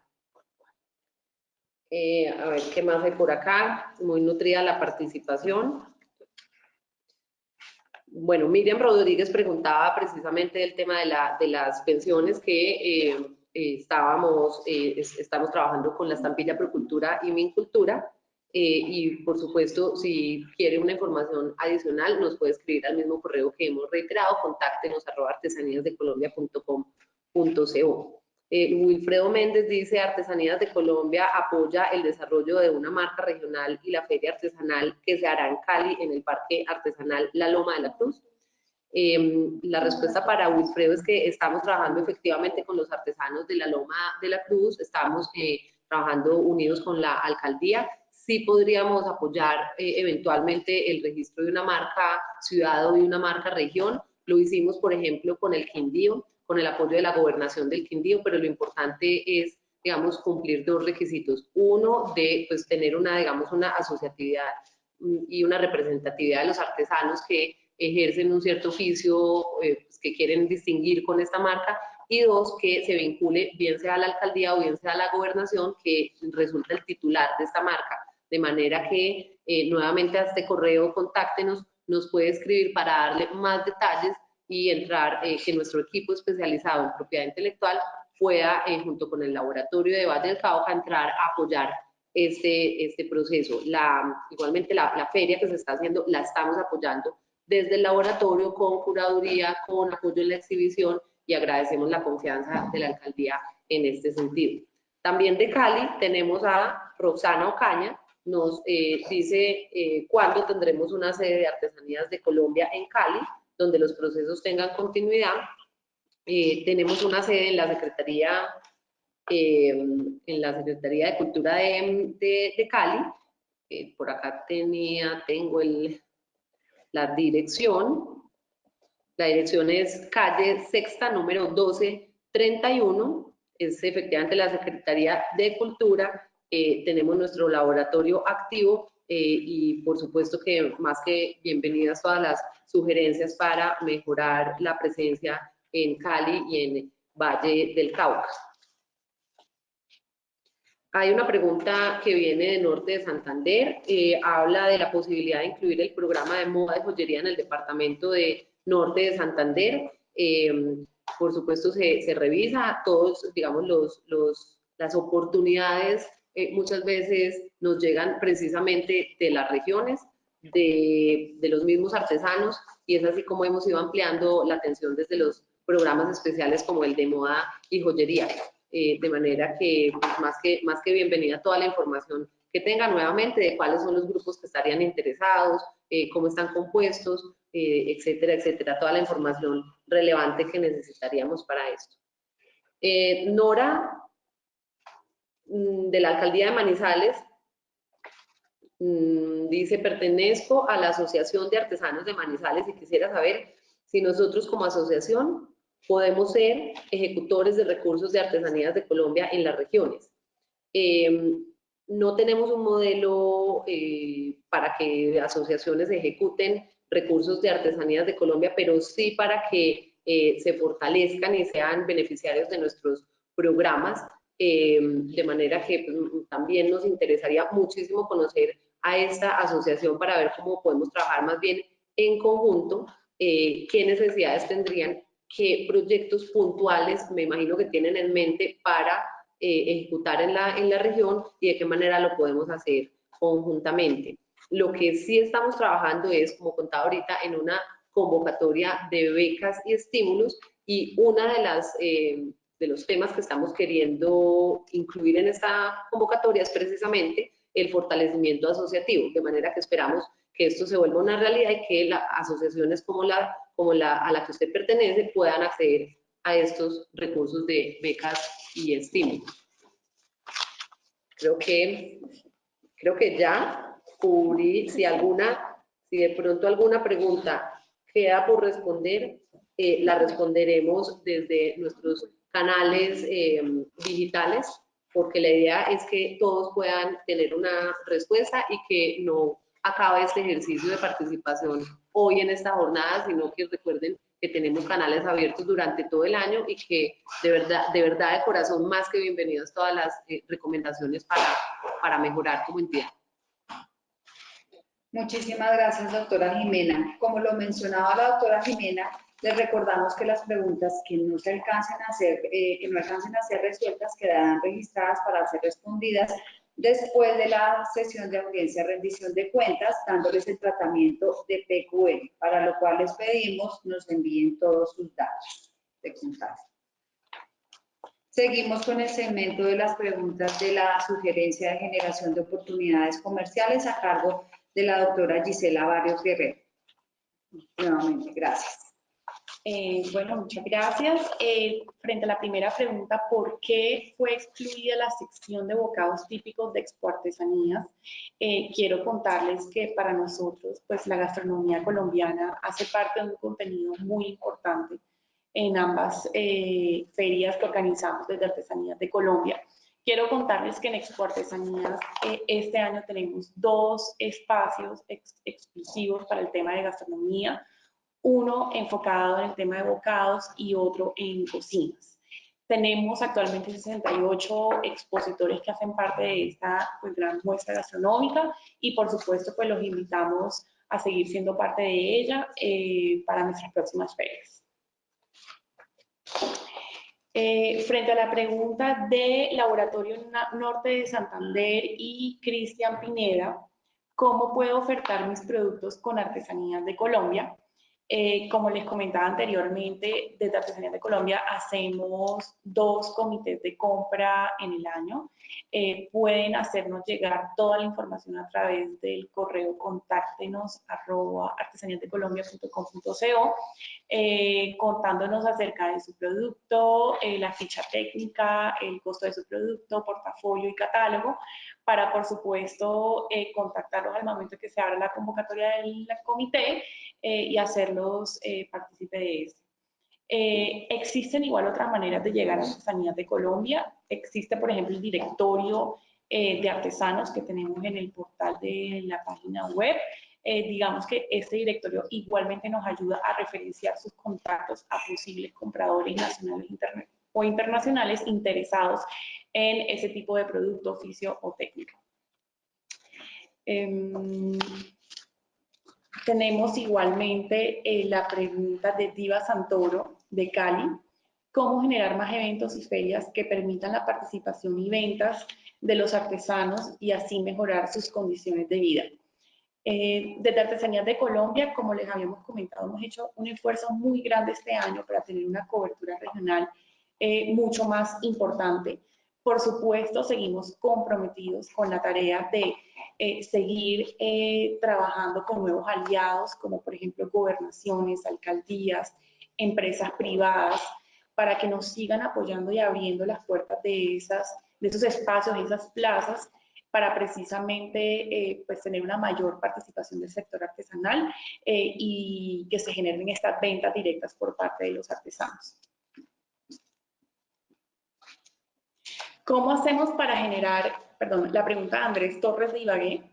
Eh, a ver, ¿qué más hay por acá? Muy nutrida la participación. Bueno, Miriam Rodríguez preguntaba precisamente del tema de, la, de las pensiones que estábamos, eh, estamos trabajando con la estampilla Procultura y Mincultura. Eh, y por supuesto, si quiere una información adicional, nos puede escribir al mismo correo que hemos reiterado, contáctenos arroba artesaníasdecolombia.com.co. Eh, Wilfredo Méndez dice, Artesanías de Colombia apoya el desarrollo de una marca regional y la feria artesanal que se hará en Cali en el Parque Artesanal La Loma de la Cruz. Em, la respuesta para Wilfredo es que estamos trabajando efectivamente con los artesanos de la Loma de la Cruz, estamos eh, trabajando unidos con la alcaldía. Sí podríamos apoyar eh, eventualmente el registro de una marca ciudad o de una marca región. Lo hicimos, por ejemplo, con el Quindío, con el apoyo de la gobernación del Quindío, pero lo importante es, digamos, cumplir dos requisitos. Uno, de pues, tener una, digamos, una asociatividad mm, y una representatividad de los artesanos que ejercen un cierto oficio eh, pues, que quieren distinguir con esta marca y dos, que se vincule bien sea a la alcaldía o bien sea a la gobernación que resulta el titular de esta marca. De manera que eh, nuevamente a este correo contáctenos, nos puede escribir para darle más detalles y entrar, eh, que nuestro equipo especializado en propiedad intelectual pueda, junto con el laboratorio de Valle del Cauca, entrar a apoyar este, este proceso. La, igualmente la, la feria que se está haciendo la estamos apoyando desde el laboratorio con curaduría, con apoyo en la exhibición y agradecemos la confianza de la alcaldía en este sentido. También de Cali tenemos a Roxana Ocaña, nos eh, dice eh, cuándo tendremos una sede de artesanías de Colombia en Cali, donde los procesos tengan continuidad. Eh, tenemos una sede en la Secretaría, en la Secretaría de Cultura de, de, Cali. por acá tenía, tengo el, la dirección. La dirección es calle sexta, número 1231. Es efectivamente la Secretaría de Cultura eh, tenemos nuestro laboratorio activo eh, y por supuesto que más que bienvenidas todas las sugerencias para mejorar la presencia en Cali y en Valle del Cauca. Hay una pregunta que viene de Norte de Santander, eh, habla de la posibilidad de incluir el programa de moda de joyería en el departamento de Norte de Santander. por supuesto se, se, revisa todos, digamos, los, los, las oportunidades eh, muchas veces nos llegan precisamente de las regiones, de, de, los mismos artesanos, y es así como hemos ido ampliando la atención desde los programas especiales como el de moda y joyería. Eh, de manera que, pues, más que más que bienvenida toda la información que tengan nuevamente de cuáles son los grupos que estarían interesados, eh, cómo están compuestos, etcétera, etcétera, toda la información relevante que necesitaríamos para esto. Nora Mm, de la alcaldía de Manizales mm, dice, pertenezco a la Asociación de Artesanos de Manizales y quisiera saber si nosotros como asociación podemos ser ejecutores de recursos de artesanías de Colombia en las regiones. Em, no tenemos un modelo eh, para que asociaciones ejecuten recursos de artesanías de Colombia, pero sí para que eh, se fortalezcan y sean beneficiarios de nuestros programas eh, de manera que pues, también nos interesaría muchísimo conocer a esta asociación para ver cómo podemos trabajar más bien en conjunto, eh, qué necesidades tendrían, qué proyectos puntuales me imagino que tienen en mente para eh, ejecutar en la, en la región y de qué manera lo podemos hacer conjuntamente. Lo que sí estamos trabajando es, como contaba ahorita, en una convocatoria de becas y estímulos y una de las de los temas que estamos queriendo incluir en esta convocatoria es precisamente el fortalecimiento asociativo, de manera que esperamos que esto se vuelva una realidad y que las asociaciones como la, como la a la que usted pertenece puedan acceder a estos recursos de becas y estímulos. Creo que, creo que ya cubrí, si alguna, si de pronto alguna pregunta queda por responder, eh, la responderemos desde nuestros canales eh, digitales, porque la idea es que todos puedan tener una respuesta y que no acabe este ejercicio de participación hoy en esta jornada, sino que recuerden que tenemos canales abiertos durante todo el año y que de verdad, de verdad de corazón, más que bienvenidos todas las eh, recomendaciones para, para mejorar como entidad.
Muchísimas gracias, doctora Jimena. Como lo mencionaba la doctora Jimena, les recordamos que las preguntas que no se alcancen a ser, eh, que no alcancen a ser resueltas quedarán registradas para ser respondidas después de la sesión de audiencia rendición de cuentas, dándoles el tratamiento de PQL, para lo cual les pedimos nos envíen todos sus datos de contacto. Seguimos con el segmento de las preguntas de la sugerencia de generación de oportunidades comerciales a cargo de la doctora Gisela Barrios Guerrero. Nuevamente, gracias.
Eh, bueno, muchas gracias. Eh, frente a la primera pregunta, ¿por qué fue excluida la sección de bocados típicos de Expo Artesanías? Eh, quiero contarles que para nosotros, pues la gastronomía colombiana hace parte de un contenido muy importante en ambas ferias que organizamos desde Artesanías de Colombia. Quiero contarles que en Expo Artesanías este año tenemos dos espacios exclusivos para el tema de gastronomía uno enfocado en el tema de bocados y otro en cocinas. Tenemos actualmente 68 expositores que hacen parte de esta pues, gran muestra gastronómica y por supuesto pues los invitamos a seguir siendo parte de ella eh, para nuestras próximas ferias. Eh, frente a la pregunta de Laboratorio Norte de Santander y Cristian Pineda, ¿cómo puedo ofertar mis productos con artesanías de Colombia? Eh, como les comentaba anteriormente, desde Artesanías de Colombia hacemos dos comités de compra en el año. Eh, pueden hacernos llegar toda la información a través del correo contáctenos arroba artesaníasdecolombia.com.co eh, contándonos acerca de su producto, la ficha técnica, el costo de su producto, portafolio y catálogo para, por supuesto, contactarlos al momento que se abra la convocatoria del comité y hacerlos eh, partícipe de esto. Eh, existen igual otras maneras de llegar a Artesanías de Colombia. Existe, por ejemplo, el directorio eh, de artesanos que tenemos en el portal de la página web. digamos que este directorio igualmente nos ayuda a referenciar sus contactos a posibles compradores nacionales o internacionales interesados en ese tipo de producto, oficio o técnica. Em, tenemos igualmente eh, la pregunta de Diva Santoro de Cali, cómo generar más eventos y ferias que permitan la participación y ventas de los artesanos y así mejorar sus condiciones de vida. Eh, desde Artesanías de Colombia, como les habíamos comentado, hemos hecho un esfuerzo muy grande este año para tener una cobertura regional eh, mucho más importante. Por supuesto, seguimos comprometidos con la tarea de eh, seguir eh, trabajando con nuevos aliados, como por ejemplo gobernaciones, alcaldías, empresas privadas, para que nos sigan apoyando y abriendo las puertas de, esas, de esos espacios, de esas plazas, para precisamente eh, pues tener una mayor participación del sector artesanal y que se generen estas ventas directas por parte de los artesanos. ¿Cómo hacemos para generar, perdón, la pregunta de Andrés Torres de Ibagué,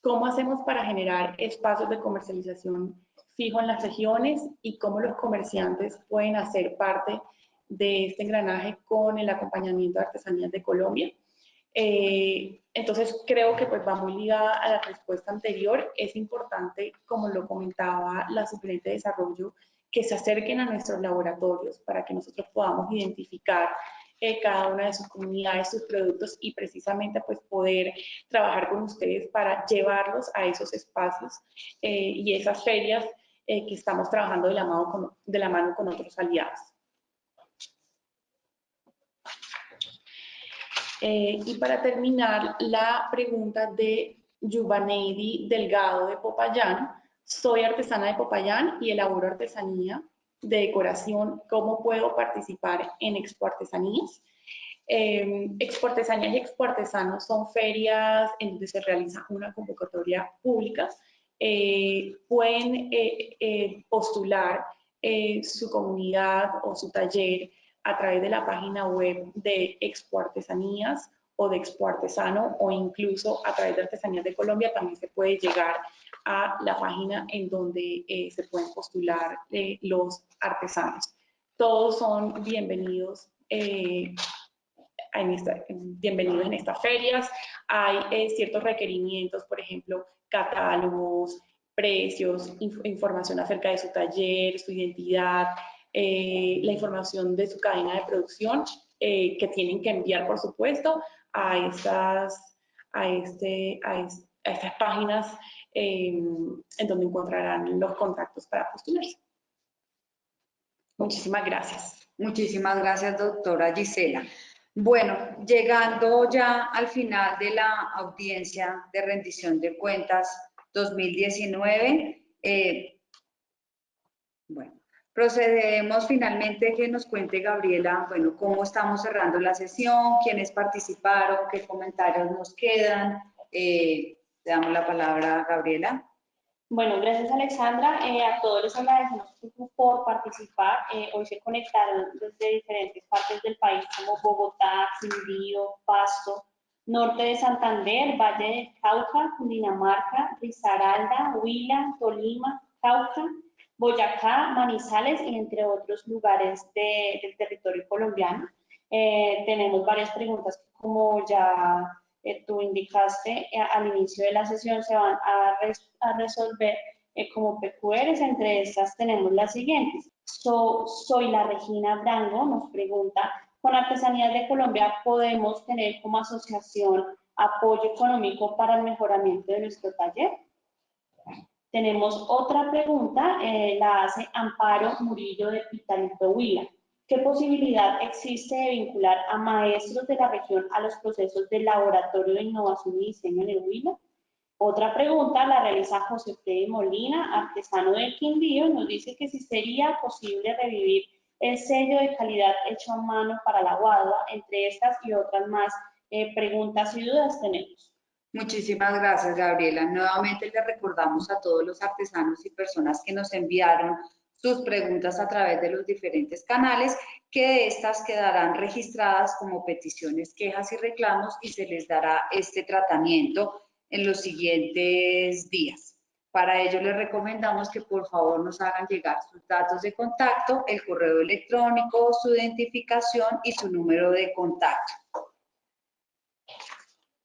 ¿cómo hacemos para generar espacios de comercialización fijo en las regiones y cómo los comerciantes pueden hacer parte de este engranaje con el acompañamiento de artesanías de Colombia? Eh, entonces creo que pues va muy ligada a la respuesta anterior. Es importante, como lo comentaba la suplente de desarrollo, que se acerquen a nuestros laboratorios para que nosotros podamos identificar eh, cada una de sus comunidades, sus productos y precisamente pues poder trabajar con ustedes para llevarlos a esos espacios eh, y esas ferias eh, que estamos trabajando de la, mano con, de la mano con otros aliados. y para terminar, la pregunta de Yubaneidi Delgado de Popayán. Soy artesana de Popayán y elaboro artesanía de decoración, cómo puedo participar en Expo Artesanías. Eh, Expo Artesanías y Expo Artesanos son ferias en donde se realiza una convocatoria pública. Eh, pueden eh, eh, postular su comunidad o su taller a través de la página web de Expo Artesanías o de Expo Artesano o incluso a través de Artesanías de Colombia también se puede llegar a la página en donde eh, se pueden postular eh, los artesanos. Todos son bienvenidos, eh, en en estas ferias. Hay ciertos requerimientos, por ejemplo, catálogos, precios, información acerca de su taller, su identidad, la información de su cadena de producción que tienen que enviar, por supuesto, a, estas, a, este, a, estas páginas en donde encontrarán los contactos para postularse. Muchísimas gracias.
Muchísimas gracias, doctora Gisela. Bueno, llegando ya al final de la audiencia de rendición de cuentas 2019, eh, bueno, procedemos finalmente que nos cuente Gabriela, bueno, cómo estamos cerrando la sesión, quiénes participaron, qué comentarios nos quedan, eh, le damos la palabra a Gabriela.
Bueno, gracias Alexandra. Eh, a todos les agradecemos por participar. Eh, hoy se conectaron desde diferentes partes del país como Bogotá, Quindío, Pasto, Norte de Santander, Valle de Cauca, Cundinamarca, Risaralda, Huila, Tolima, Cauca, Boyacá, Manizales y entre otros lugares del territorio colombiano. Eh, tenemos varias preguntas como ya tú indicaste eh, al inicio de la sesión se van a, resolver eh, como PQRs. Entre estas tenemos las siguientes. soy la Regina Brango, nos pregunta, ¿con Artesanías de Colombia podemos tener como asociación apoyo económico para el mejoramiento de nuestro taller? Tenemos otra pregunta, eh, la hace Amparo Murillo de Pitalito Huila. ¿Qué posibilidad existe de vincular a maestros de la región a los procesos del Laboratorio de Innovación y Diseño en el Huila? Otra pregunta la realiza José Freddy Molina, artesano del Quindío, nos dice que si sería posible revivir el sello de calidad hecho a mano para la guadua, entre estas y otras más eh, preguntas y dudas tenemos.
Muchísimas gracias, Gabriela. Nuevamente le recordamos a todos los artesanos y personas que nos enviaron sus preguntas a través de los diferentes canales, que estas quedarán registradas como peticiones, quejas y reclamos y se les dará este tratamiento en los siguientes días. Para ello les recomendamos que por favor nos hagan llegar sus datos de contacto, el correo electrónico, su identificación y su número de contacto.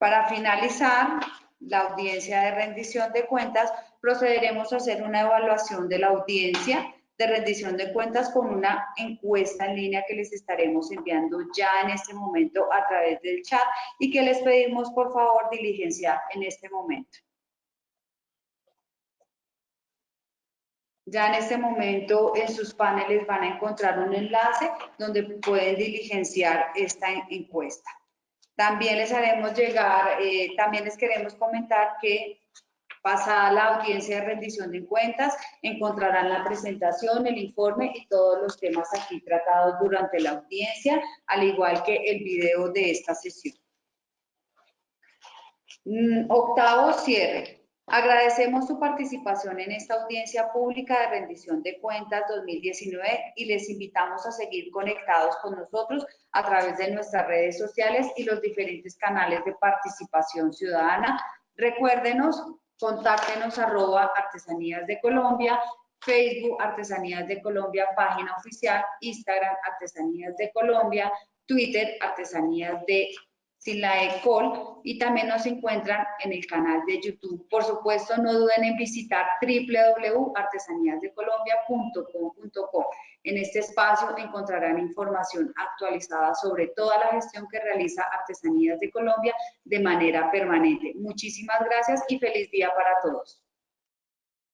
Para finalizar la audiencia de rendición de cuentas, procederemos a hacer una evaluación de la audiencia de rendición de cuentas con una encuesta en línea que les estaremos enviando ya en este momento a través del chat y que les pedimos por favor diligenciar en este momento. Ya en este momento en sus paneles van a encontrar un enlace donde pueden diligenciar esta encuesta. También les haremos llegar, eh, también les queremos comentar que pasada la audiencia de rendición de cuentas, encontrarán la presentación, el informe y todos los temas aquí tratados durante la audiencia, al igual que el video de esta sesión. Mm, octavo cierre. Agradecemos su participación en esta audiencia pública de rendición de cuentas 2019 y les invitamos a seguir conectados con nosotros a través de nuestras redes sociales y los diferentes canales de participación ciudadana. Recuérdenos, contáctenos arroba artesanías de Colombia, Facebook Artesanías de Colombia, página oficial, Instagram Artesanías de Colombia, Twitter Artesanías de sin la ECOL y también nos encuentran en el canal de YouTube. Por supuesto, no duden en visitar www.artesaníasdecolombia.com.co. En este espacio encontrarán información actualizada sobre toda la gestión que realiza Artesanías de Colombia de manera permanente. Muchísimas gracias y feliz día para todos.